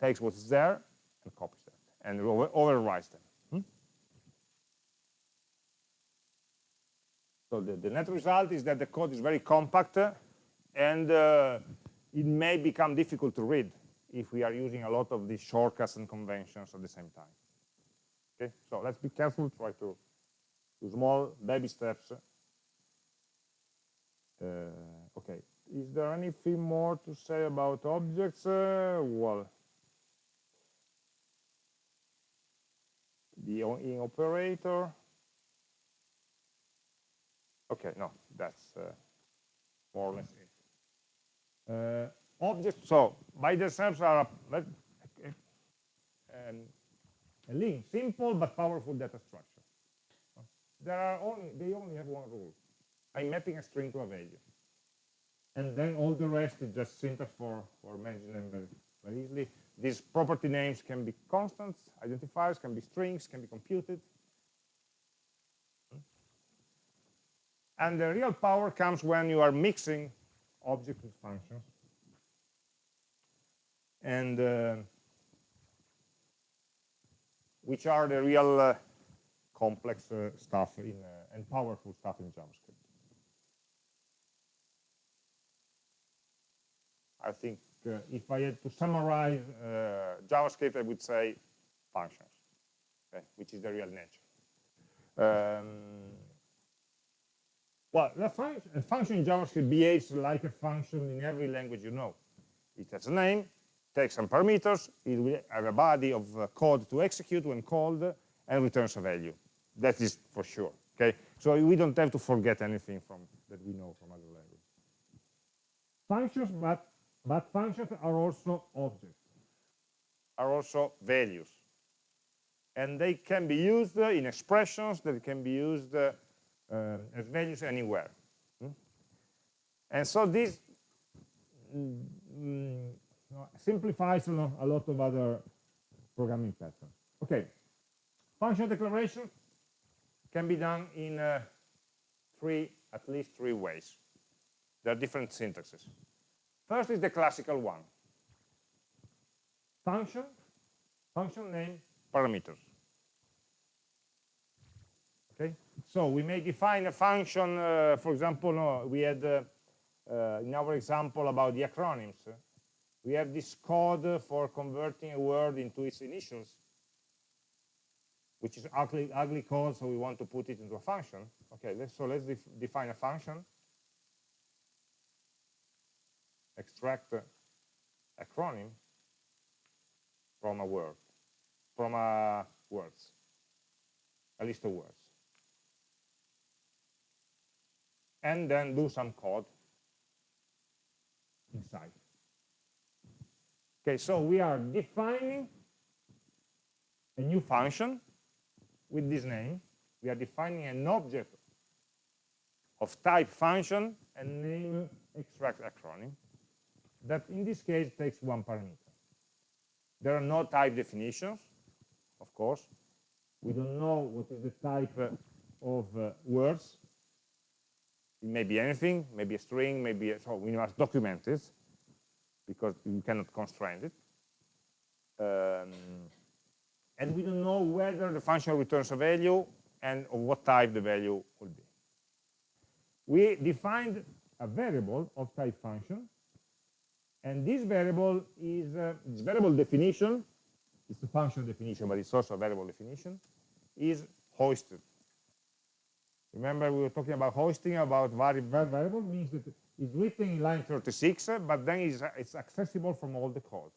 takes what's there and copies that, and over overwrites them. So the, the net result is that the code is very compact, and uh, it may become difficult to read if we are using a lot of these shortcuts and conventions at the same time. Okay, so let's be careful, try to do small baby steps. Uh, okay, is there anything more to say about objects? Uh, well, the in operator. Okay, no, that's uh, more or less it. Uh, objects, so by themselves are a, um, a link, simple but powerful data structure. There are only, they only have one rule. I'm mapping a string to a value. and then all the rest is just syntax for, for managing them very, very easily. These property names can be constants, identifiers, can be strings, can be computed. And the real power comes when you are mixing objects with functions. And uh, which are the real uh, complex uh, stuff in, uh, and powerful stuff in JavaScript. I think uh, if I had to summarize uh, JavaScript, I would say functions, okay, which is the real nature. Um, well, the fun a function in JavaScript behaves like a function in every language you know. It has a name, takes some parameters, it will have a body of uh, code to execute when called, and returns a value. That is for sure. Okay, so we don't have to forget anything from that we know from other languages. Functions, but but functions are also objects, are also values, and they can be used in expressions that can be used uh, as values anywhere. Hmm? And so this mm, simplifies a lot of other programming patterns. Okay, function declaration can be done in uh, three, at least three ways. There are different syntaxes. First is the classical one. Function, function name, parameters. Okay, so we may define a function, uh, for example, no, we had uh, uh, in our example about the acronyms, we have this code for converting a word into its initials, which is ugly, ugly code, so we want to put it into a function. Okay, let's, so let's def define a function, extract acronym from a word, from a words, a list of words. And then do some code inside. Okay, so we are defining a new function with this name. We are defining an object of type function and name extract acronym that in this case takes one parameter. There are no type definitions, of course. We don't know what is the type of uh, words. It may be anything, maybe a string, maybe a, so we must document it because you cannot constrain it. Um, and we don't know whether the function returns a value and of what type the value will be. We defined a variable of type function, and this variable is uh, variable definition, it's a function definition, but it's also a variable definition, is hoisted. Remember we were talking about hoisting, about variable means that it's written in line 36, but then it's, it's accessible from all the code.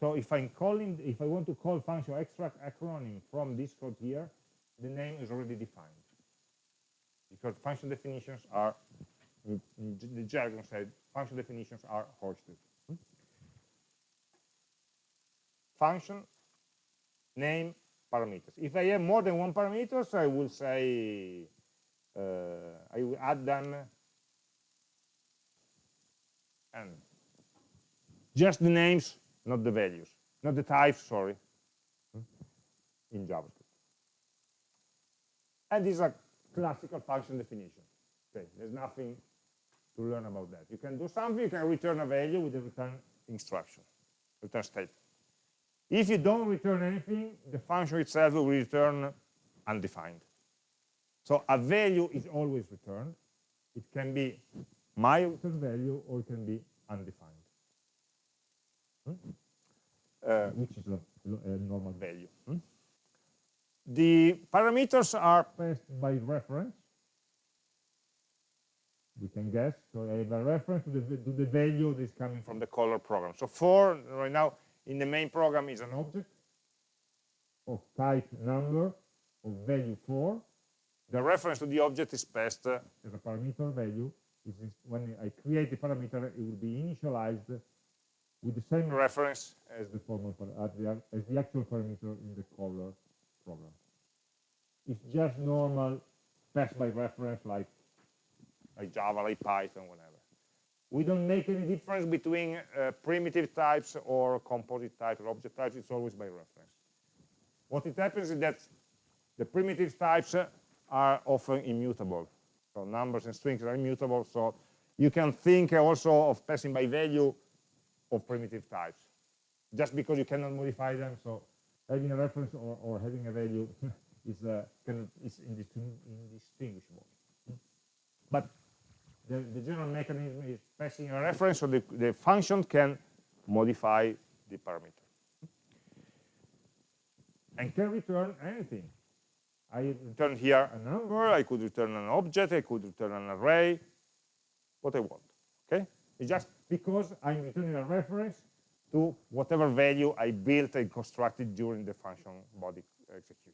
So if I'm calling, if I want to call function extract acronym from this code here, the name is already defined. Because function definitions are, the jargon said, function definitions are hoisted. Hmm? Function, name, parameters. If I have more than one parameters, I will say, uh, I will add them and just the names, not the values, not the types, sorry, in JavaScript. And these are classical function definition. Okay, there's nothing to learn about that. You can do something, you can return a value with a return instruction, return statement. If you don't return anything, the function itself will return undefined. So a value is always returned. It can be my return value or it can be undefined, hmm? uh, which is a, a normal value. Hmm? The parameters are passed by reference. We can guess. So I have a reference to the, to the value that is coming from the caller program. So for right now in the main program is an object of type number of value 4. The reference to the object is passed uh, as a parameter value when I create the parameter, it will be initialized with the same reference as the formal as the actual parameter in the caller program. It's just normal pass by reference like like Java, like Python, whatever. We don't make any difference between uh, primitive types or composite types or object types. It's always by reference. What it happens is that the primitive types are often immutable. So numbers and strings are immutable. So you can think also of passing by value of primitive types, just because you cannot modify them. So having a reference or, or having a value is, uh, is indistinguishable. But the, the, general mechanism is passing a reference, so the, the function can modify the parameter. And can return anything. I return here a number, I could return an object, I could return an array, what I want. Okay? It's just because I'm returning a reference to whatever value I built and constructed during the function body execution.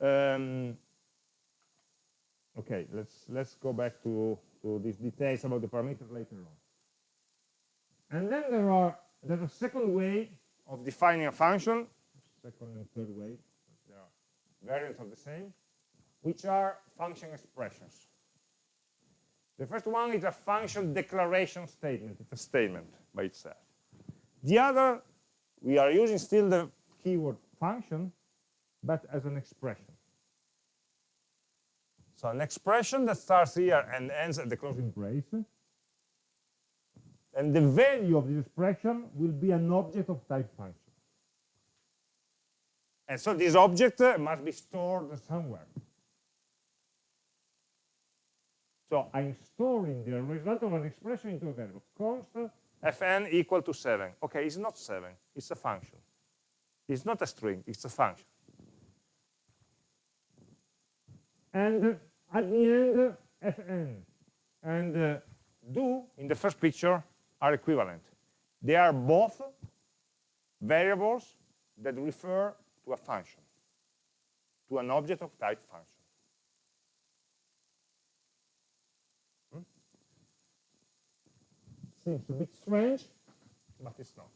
Um, okay, let's let's go back to, to these details about the parameters later on. And then there are there's a second way of defining a function, second and third way, they are variants of the same, which are function expressions. The first one is a function declaration statement. It's a statement by itself. The other, we are using still the keyword function, but as an expression. So an expression that starts here and ends at the closing brace. And the value of this expression will be an object of type function. And so this object uh, must be stored somewhere. So I'm storing the result of an expression into a variable. Const fn equal to 7. Okay, it's not 7. It's a function. It's not a string. It's a function. And at the end, fn and uh, do in the first picture are equivalent. They are both variables that refer to a function, to an object of type function. seems a bit strange, but it's not.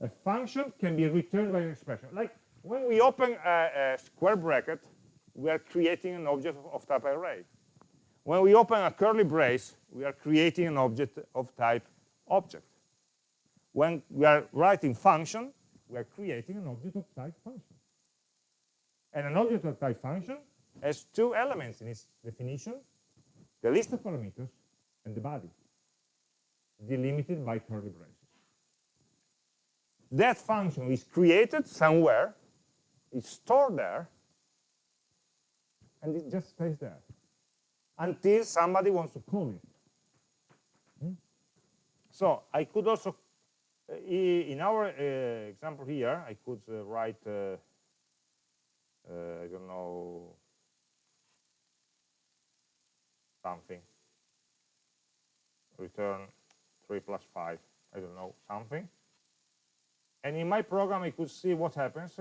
A function can be returned by an expression. Like when we open a, a square bracket, we are creating an object of, type array. When we open a curly brace, we are creating an object of type object. When we are writing function, we are creating an object of type function. And an object of type function has two elements in its definition, the list of parameters and the body delimited by curly braces. That function is created somewhere, it's stored there, and it just stays there until somebody wants to call it. Hmm? So I could also, uh, in our uh, example here, I could uh, write, I don't know, something, return 3 plus 5, I don't know, something. And in my program, I could see what happens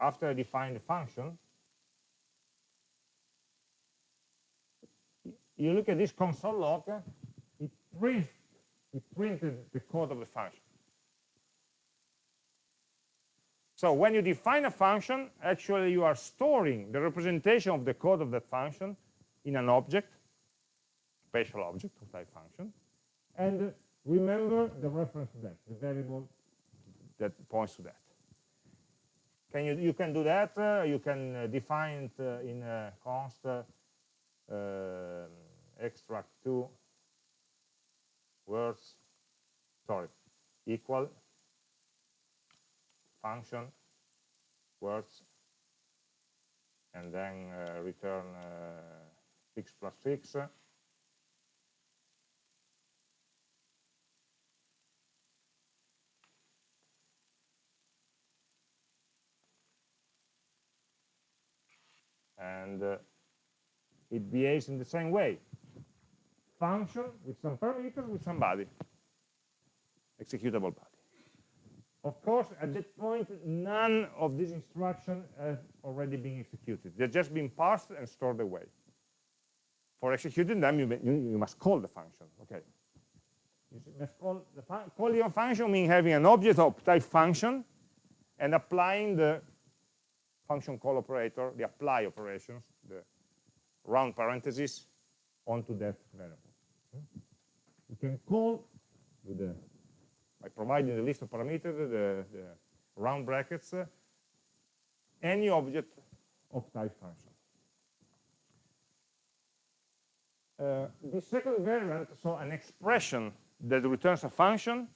after I define the function. You look at this console log, it prints it printed the code of the function. So when you define a function, actually you are storing the representation of the code of that function in an object, spatial object of type function, and remember the reference to that, the variable that points to that. Can you, you can do that, uh, you can uh, define it uh, in const extract two words, sorry, equal function words and then return uh, 6 plus 6 and uh, it behaves in the same way function with some parameters with some body executable body of course, at that point, none of these instructions have already been executed. They're just being parsed and stored away. For executing them, you, you, you must call the function. Okay. You must call the calling a function means having an object of type function and applying the function call operator, the apply operations, the round parentheses onto that variable. You can call with the, by providing the list of parameters, the, the round brackets, uh, any object of type function. Uh, the second variant, so an expression that returns a function,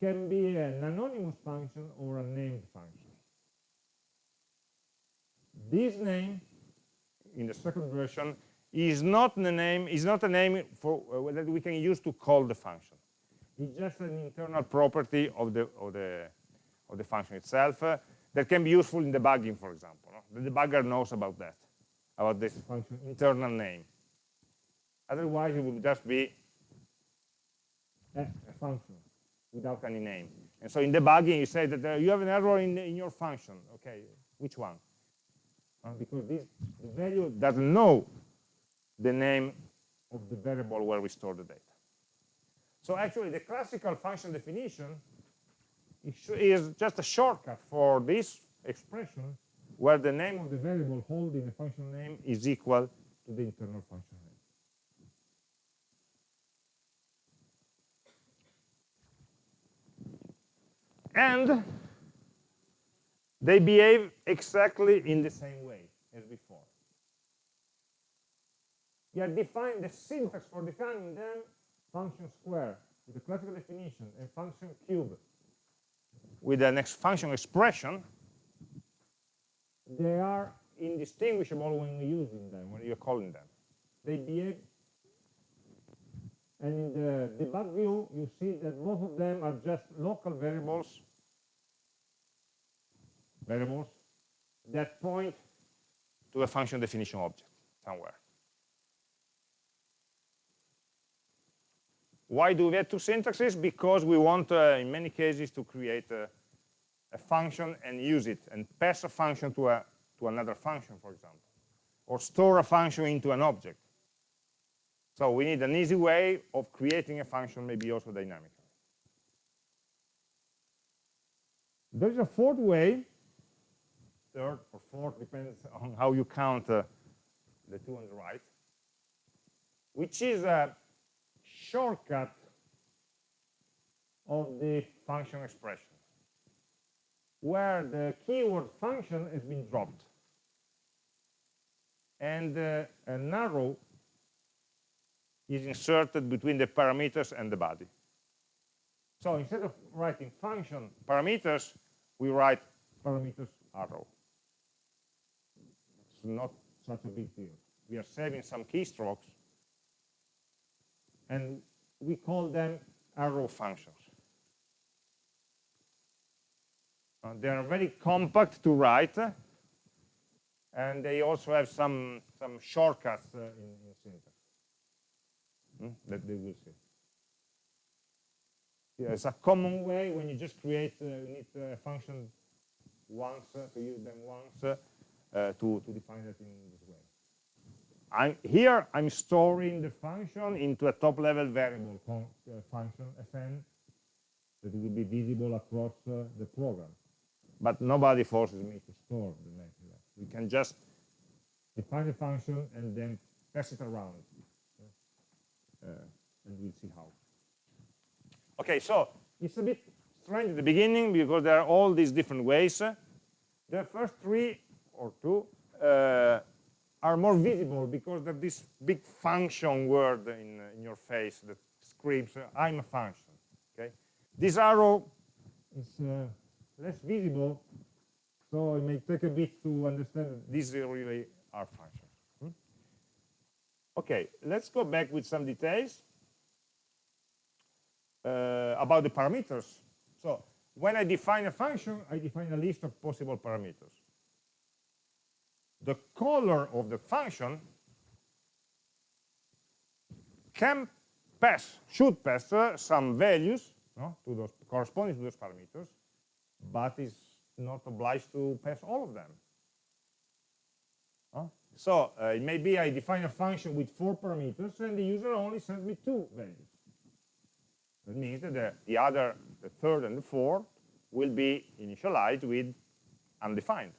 can be an anonymous function or a named function. This name, in the second version, is not the name is not a name for uh, that we can use to call the function. It's just an internal property of the of the of the function itself uh, that can be useful in debugging, for example. No? The debugger knows about that, about this function internal name. Otherwise, it would just be a, function without any name. And so in debugging, you say that uh, you have an error in, in your function. Okay, which one? Uh, because this the value doesn't know the name of the variable where we store the data. So actually, the classical function definition is just a shortcut for this expression where the name of the variable holding the function name is equal to the internal function name. And they behave exactly in the same way as before. You are defined the syntax for defining them, function square with a classical definition, and function cube with an next function expression, they are indistinguishable when you're using them, when you're calling them. They behave, and in the debug view, you see that both of them are just local variables, variables that point to a function definition object somewhere. Why do we have two syntaxes? Because we want, uh, in many cases, to create a, a, function and use it, and pass a function to, a, to another function, for example, or store a function into an object. So we need an easy way of creating a function, maybe also dynamically. There's a fourth way, third or fourth, depends on how you count uh, the two on the right, which is a shortcut of the function expression, where the keyword function has been dropped. And uh, an arrow is inserted between the parameters and the body. So instead of writing function parameters, we write parameters arrow. Not such a big deal. We are saving some keystrokes and we call them arrow functions. Uh, they are very compact to write, and they also have some some shortcuts uh, in, in, syntax hmm? that they will see. Yeah, it's a common way when you just create uh, you need uh, a function once uh, to use them once uh, to to define it in this way. I'm, here I'm storing the function into a top level variable uh, function fn that will be visible across uh, the program. But nobody forces me to store the method. We can just define the function and then pass it around. Uh, and we'll see how. Okay, so it's a bit strange at the beginning because there are all these different ways. The first three or two uh, are more visible because there's this big function word in, in your face that screams, I'm a function. Okay, This arrow is uh, less visible, so it may take a bit to understand that these really are functions. Hmm? Okay, let's go back with some details uh, about the parameters. So when I define a function, I define a list of possible parameters the caller of the function can pass, should pass uh, some values no, to those corresponding to those parameters, but is not obliged to pass all of them. So uh, it may be I define a function with four parameters and the user only sends me two values. That means that the, the other, the third and the fourth, will be initialized with undefined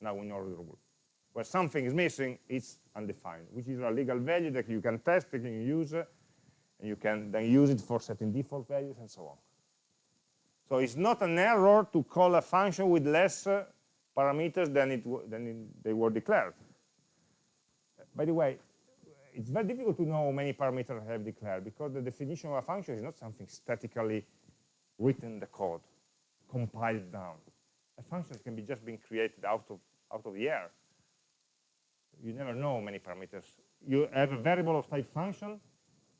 Now we know the rule. Where something is missing, it's undefined, which is a legal value that you can test, you can use, and you can then use it for setting default values and so on. So it's not an error to call a function with less uh, parameters than, it, than it, they were declared. By the way, it's very difficult to know how many parameters I have declared because the definition of a function is not something statically written in the code, compiled down. A function can be just being created out of, out of the air. You never know many parameters. You have a variable of type function,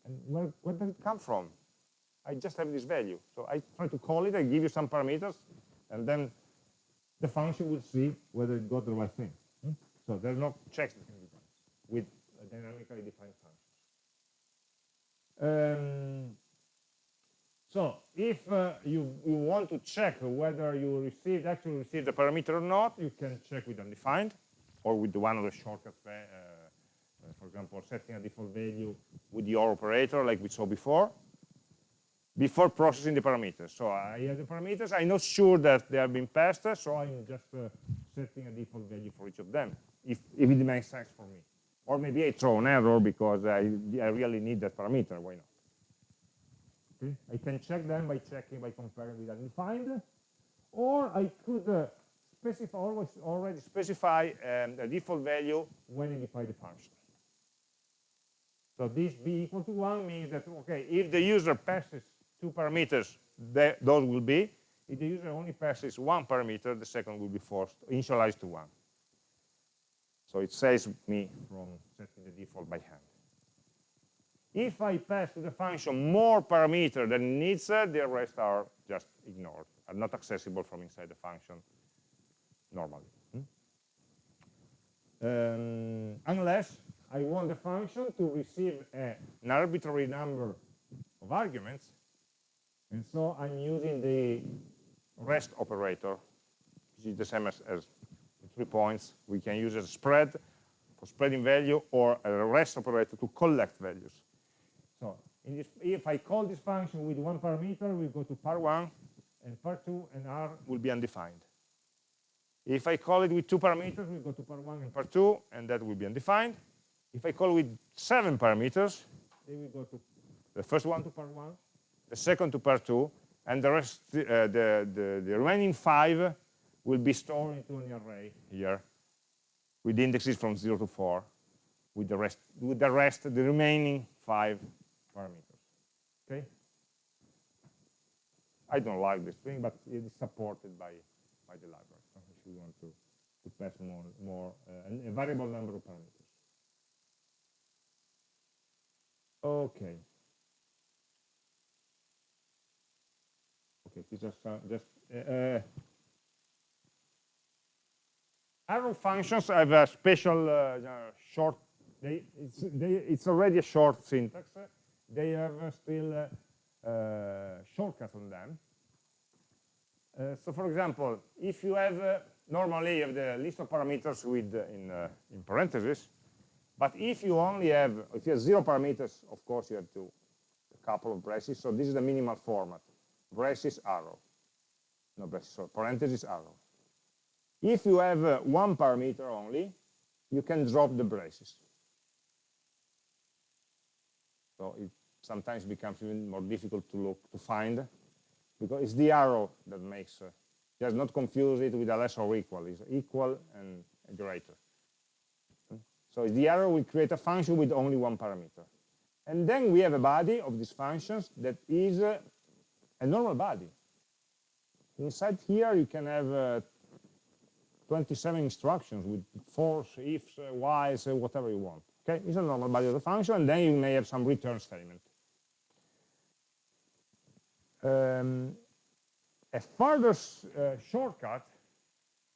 and where, where does it come from? I just have this value. So I try to call it, I give you some parameters, and then the function will see whether it got the right thing. Hmm? So there are no checks that can be done with dynamically defined functions. Um, so if uh, you, you want to check whether you received actually received the parameter or not, you can check with undefined or with one of the shortcuts, uh, uh, for example, setting a default value with the OR operator like we saw before, before processing the parameters. So I have the parameters, I'm not sure that they have been passed, so I'm just uh, setting a default value for each of them, if, if it makes sense for me. Or maybe I throw an error because I, I really need that parameter, why not? Okay. I can check them by checking, by comparing with undefined, or I could uh, specify, always already specify um, the default value when you define the function. So this b equal to 1 means that, okay, if the user passes two parameters, those will be. If the user only passes one parameter, the second will be forced, initialized to 1. So it saves me from setting the default by hand. If I pass to the function more parameter than it needs, uh, the rest are just ignored, are not accessible from inside the function normally. Hmm? Um, unless I want the function to receive a, an arbitrary number of arguments, and so I'm using the rest operator, which is the same as, as three points. We can use a spread for spreading value or a rest operator to collect values. So this, if I call this function with one parameter, we go to par1, and par2 and r will be undefined. If I call it with two parameters, we go to par1 and par2, and that will be undefined. If I call with seven parameters, then we go to the first one to par1, the second to par2, and the rest, uh, the, the, the remaining five will be stored into an array here with indexes from 0 to 4 with the rest with the rest the remaining five parameters. Okay? I don't like this thing, but it is supported by, by the library. You want to, to pass more, more uh, a variable number of parameters. Okay. Okay, just uh, just uh, uh, arrow functions have a special uh, short. They it's they it's already a short syntax they have still uh, uh, shortcuts on them. Uh, so for example, if you have, normally you have the list of parameters with in, in parentheses, but if you only have, if you have zero parameters, of course you have to a couple of braces. So this is the minimal format: braces arrow, no braces, so parentheses arrow. If you have uh, one parameter only, you can drop the braces. So it sometimes becomes even more difficult to look to find because it's the arrow that makes uh, just not confuse it with a less or equal. It's equal and greater. So the arrow will create a function with only one parameter. And then we have a body of these functions that is uh, a normal body. Inside here you can have uh, 27 instructions with fors, ifs, uh, whiles, uh, whatever you want. Okay? It's a normal body of the function and then you may have some return statement. Um, a further uh, shortcut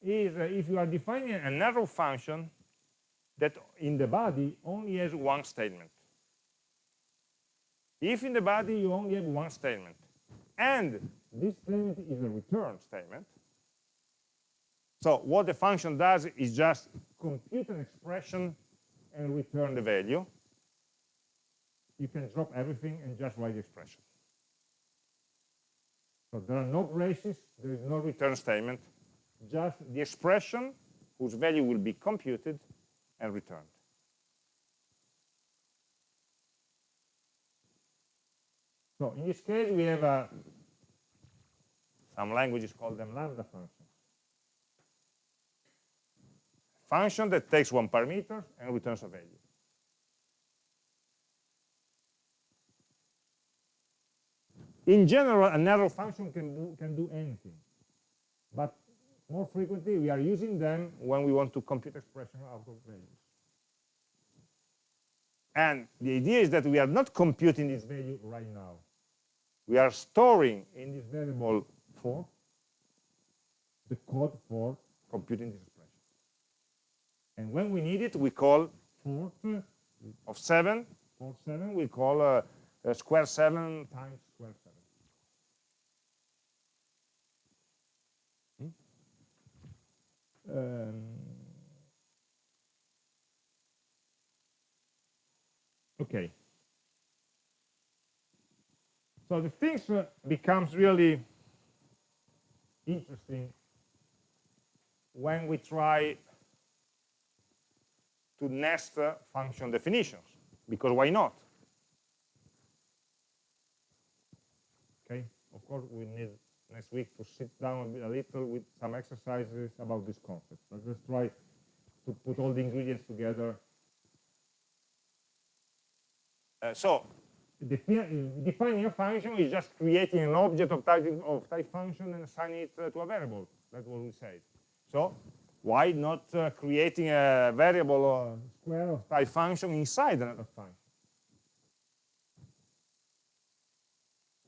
is uh, if you are defining an arrow function that in the body only has one statement. If in the body you only have one statement, and this statement is a return statement, so what the function does is just compute an expression and return the value. You can drop everything and just write the expression. So there are no braces, there is no return statement, just the expression whose value will be computed and returned. So in this case, we have a, some languages call them lambda functions. Function that takes one parameter and returns a value. In general, a arrow function can do, can do anything. But more frequently, we are using them when we want to compute expression out of values. And the idea is that we are not computing this value right now. We are storing in this variable for the code for computing this expression. And when we need it, we call fort of 7, for 7, we call uh, uh, square 7 times square 7. Hmm? Um, okay. So the things becomes really interesting when we try to nest function definitions, because why not? Okay, of course we need next week to sit down a little with some exercises about this concept. But let's try to put all the ingredients together. Uh, so defining a function is just creating an object of type, of type function and assigning it uh, to a variable. That's what we said. So why not uh, creating a variable or square of type function inside another function?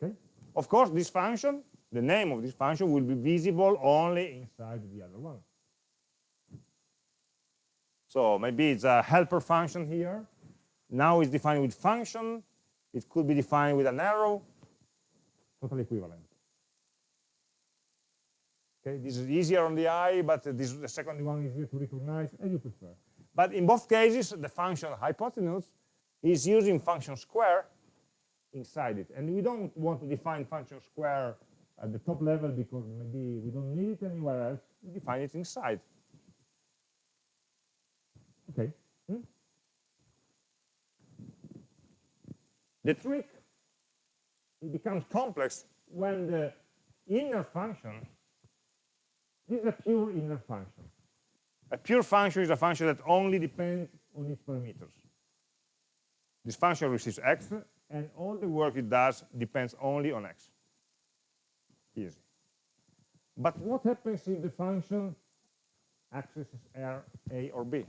Okay. Of course, this function, the name of this function will be visible only inside the other one. So maybe it's a helper function here. Now it's defined with function it could be defined with an arrow, totally equivalent. Okay, this is easier on the eye, but this is the second one is easier to recognize, as you prefer. But in both cases, the function hypotenuse is using function square inside it. And we don't want to define function square at the top level because maybe we don't need it anywhere else. We define it inside. Okay. Hmm? The trick it becomes complex when the inner function this is a pure inner function. A pure function is a function that only depends on its parameters. This function receives x, and all the work it does depends only on x. Easy. But what happens if the function accesses R, A, or B?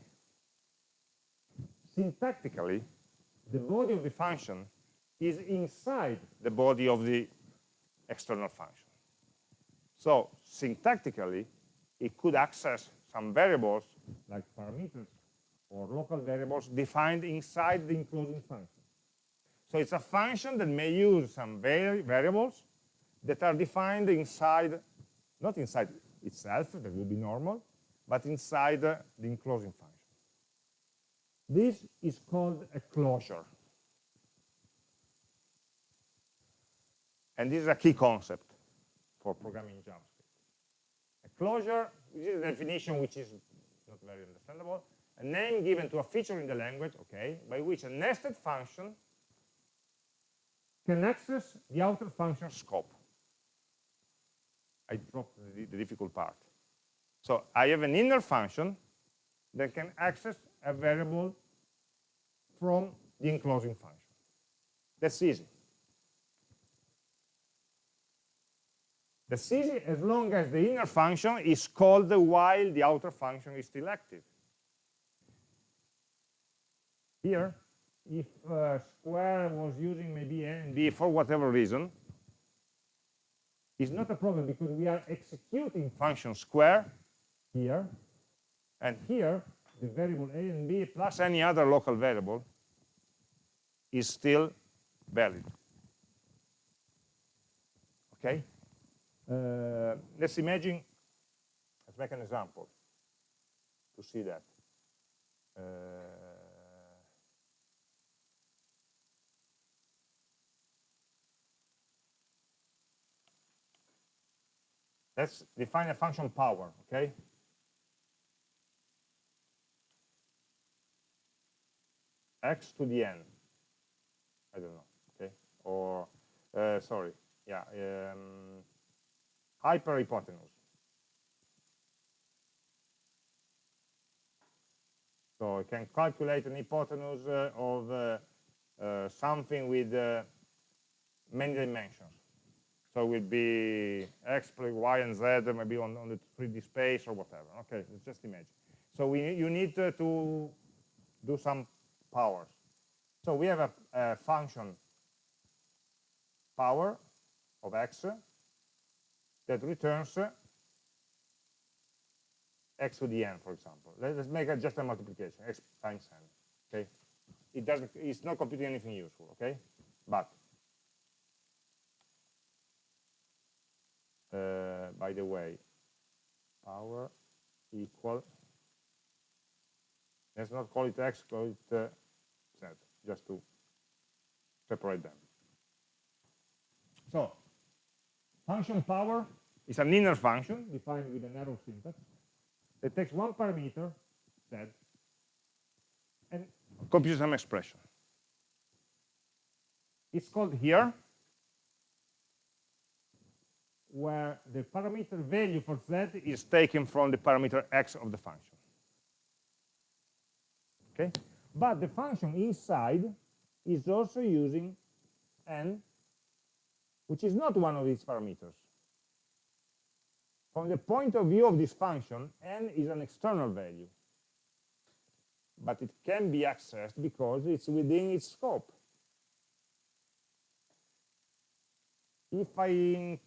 Syntactically, the body of the function is inside the body of the external function. So syntactically, it could access some variables like parameters or local variables defined inside the enclosing function. So it's a function that may use some vari variables that are defined inside, not inside itself, that would be normal, but inside the enclosing function. This is called a closure. And this is a key concept for programming JavaScript. A closure, this is a definition which is not very understandable, a name given to a feature in the language, okay, by which a nested function can access the outer function scope. I dropped the, the difficult part. So I have an inner function that can access a variable from the enclosing function. That's easy. That's easy as long as the inner function is called while the outer function is still active. Here, if uh, square was using maybe b for whatever reason, it's not a problem because we are executing function square here, and here the variable a and b plus any other local variable is still valid. Okay? Uh, let's imagine, let's make an example to see that. Uh, let's define a function power, okay? x to the n. I don't know, okay? Or, uh, sorry, yeah, um, hyperhypotenuse. So I can calculate an hypotenuse uh, of uh, uh something with uh, many dimensions. So it will be x y and z, maybe on, on the 3D space or whatever. Okay, let's just imagine. So we, you need to, to do some powers. So we have a, a function power of x that returns x to the n, for example. Let's make it just a multiplication, x times n. Okay, it doesn't. It's not computing anything useful. Okay, but by the way, power equal. Let's not call it x, call it uh, z, just to separate them. So, function power is an inner function defined with an arrow syntax that takes one parameter, z, and computes some expression. It's called here, where the parameter value for z is taken from the parameter x of the function. Okay? But the function inside is also using n, which is not one of these parameters. From the point of view of this function, n is an external value. But it can be accessed because it's within its scope. If I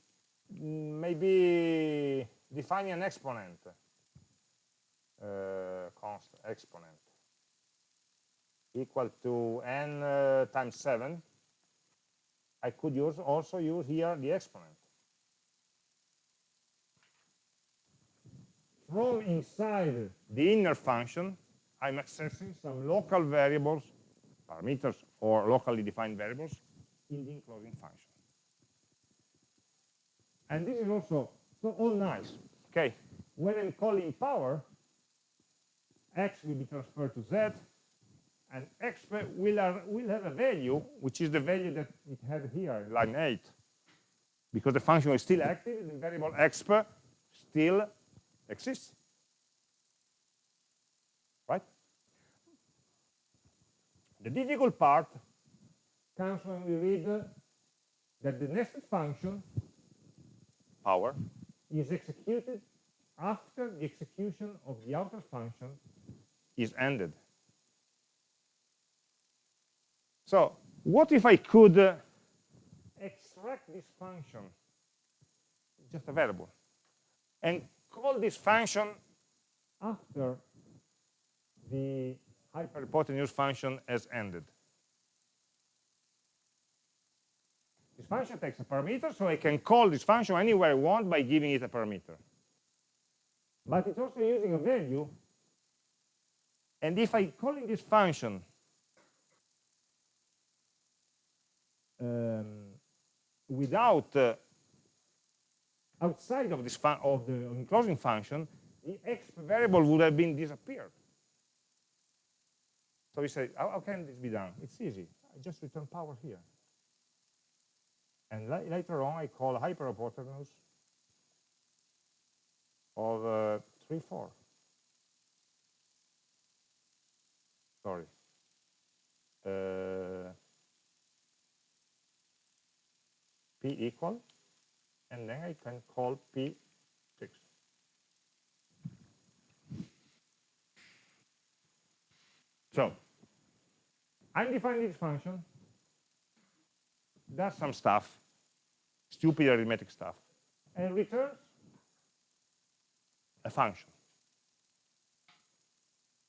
maybe define an exponent, uh, constant exponent, equal to n uh, times 7, I could use also use here the exponent. From inside the inner function, I'm accessing some local variables, parameters, or locally defined variables in the enclosing function. And this is also so all nice. Okay, when I'm calling power, x will be transferred to z, and x will, are, will have a value, which is the value that it had here in line 8. Because the function is still active, the variable exp still exists. Right? The difficult part comes when we read that the nested function power is executed after the execution of the outer function is ended. So what if I could uh, extract this function, just a variable, and call this function after the hyperhypotenuse function has ended? This function takes a parameter, so I can call this function anywhere I want by giving it a parameter. But it's also using a value. And if I call this function um, without uh, outside of this of the enclosing function, the x variable would have been disappeared. So we say, how, how, can this be done? It's easy. I just return power here. And la later on, I call hyperhypotenuse of uh, 3, 4. Sorry. Uh, p equal, and then I can call p6. So, I'm defining this function, does some stuff, stupid arithmetic stuff, and returns a function.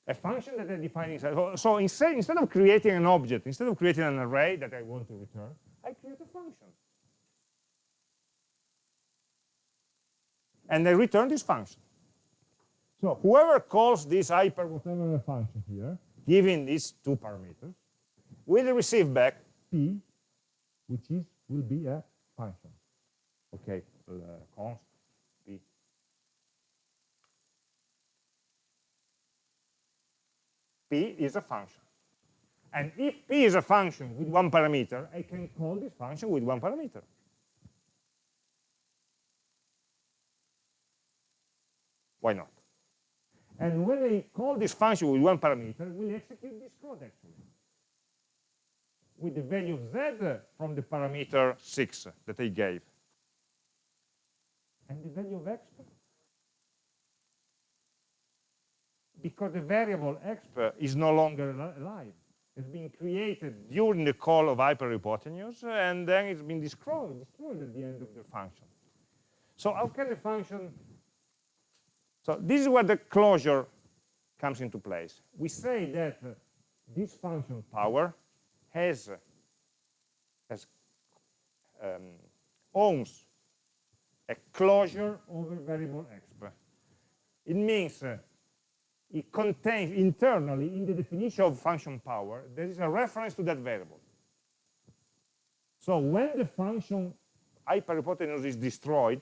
A function that I define inside. So instead, instead of creating an object, instead of creating an array that I want to return, I create a function. and I return this function. So whoever calls this hyper whatever function here, given these two parameters, will receive back p, which is will be a function. Okay, uh, const p. P is a function. And if p is a function with one parameter, I can call this function with one parameter. Why not? And when I call this function with one parameter, we'll execute this code actually. With the value of z from the parameter 6 that I gave. And the value of x because the variable x is no longer alive. It's been created during the call of hyperhypotenuse, and then it's been destroyed, destroyed at the end of the function. So how can the function... So this is where the closure comes into place. We say that this function power has, has um, owns a closure over variable exp. It means uh, it contains internally in the definition of function power, there is a reference to that variable. So when the function hyperhypotenuse is destroyed,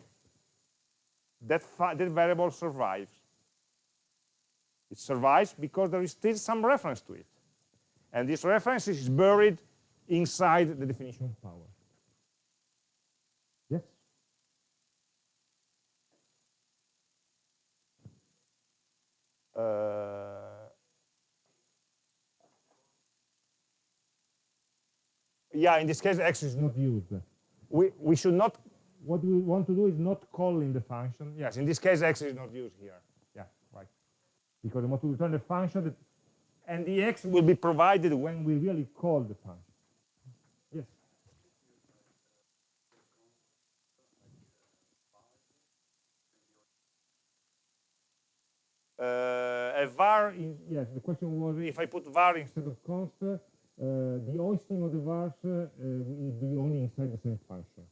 that, that variable survives. It survives because there is still some reference to it. And this reference is buried inside the definition of power. Uh, yeah, in this case, x is not used. We, we should not, what we want to do is not call in the function. Yes, in this case, x is not used here. Yeah, right. Because we want to return the function, that, and the x will be provided when we really call the function. Yes. Uh, a var, in, yes, the question was if I put var instead of const, uh, the hoisting of the vars uh, will be only inside the same function.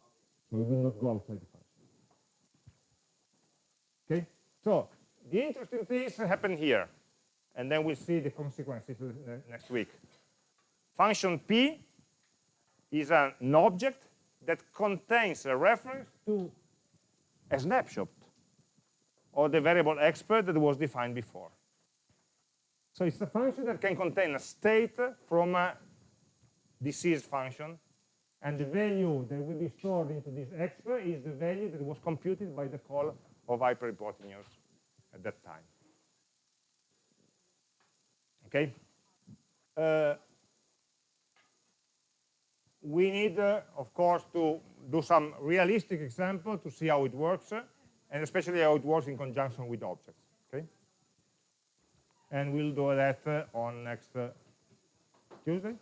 So it will not go outside the function. Okay, so the interesting things happen here, and then we'll see the consequences uh, next week. Function p is an object that contains a reference to a snapshot or the variable expert that was defined before. So it's a function that can contain a state from a disease function, and the value that will be stored into this expert is the value that was computed by the call of hyperhypotenuse at that time. Okay? Uh, we need, uh, of course, to do some realistic example to see how it works and especially how it works in conjunction with objects. Okay, and we'll do that uh, on next uh, Tuesday.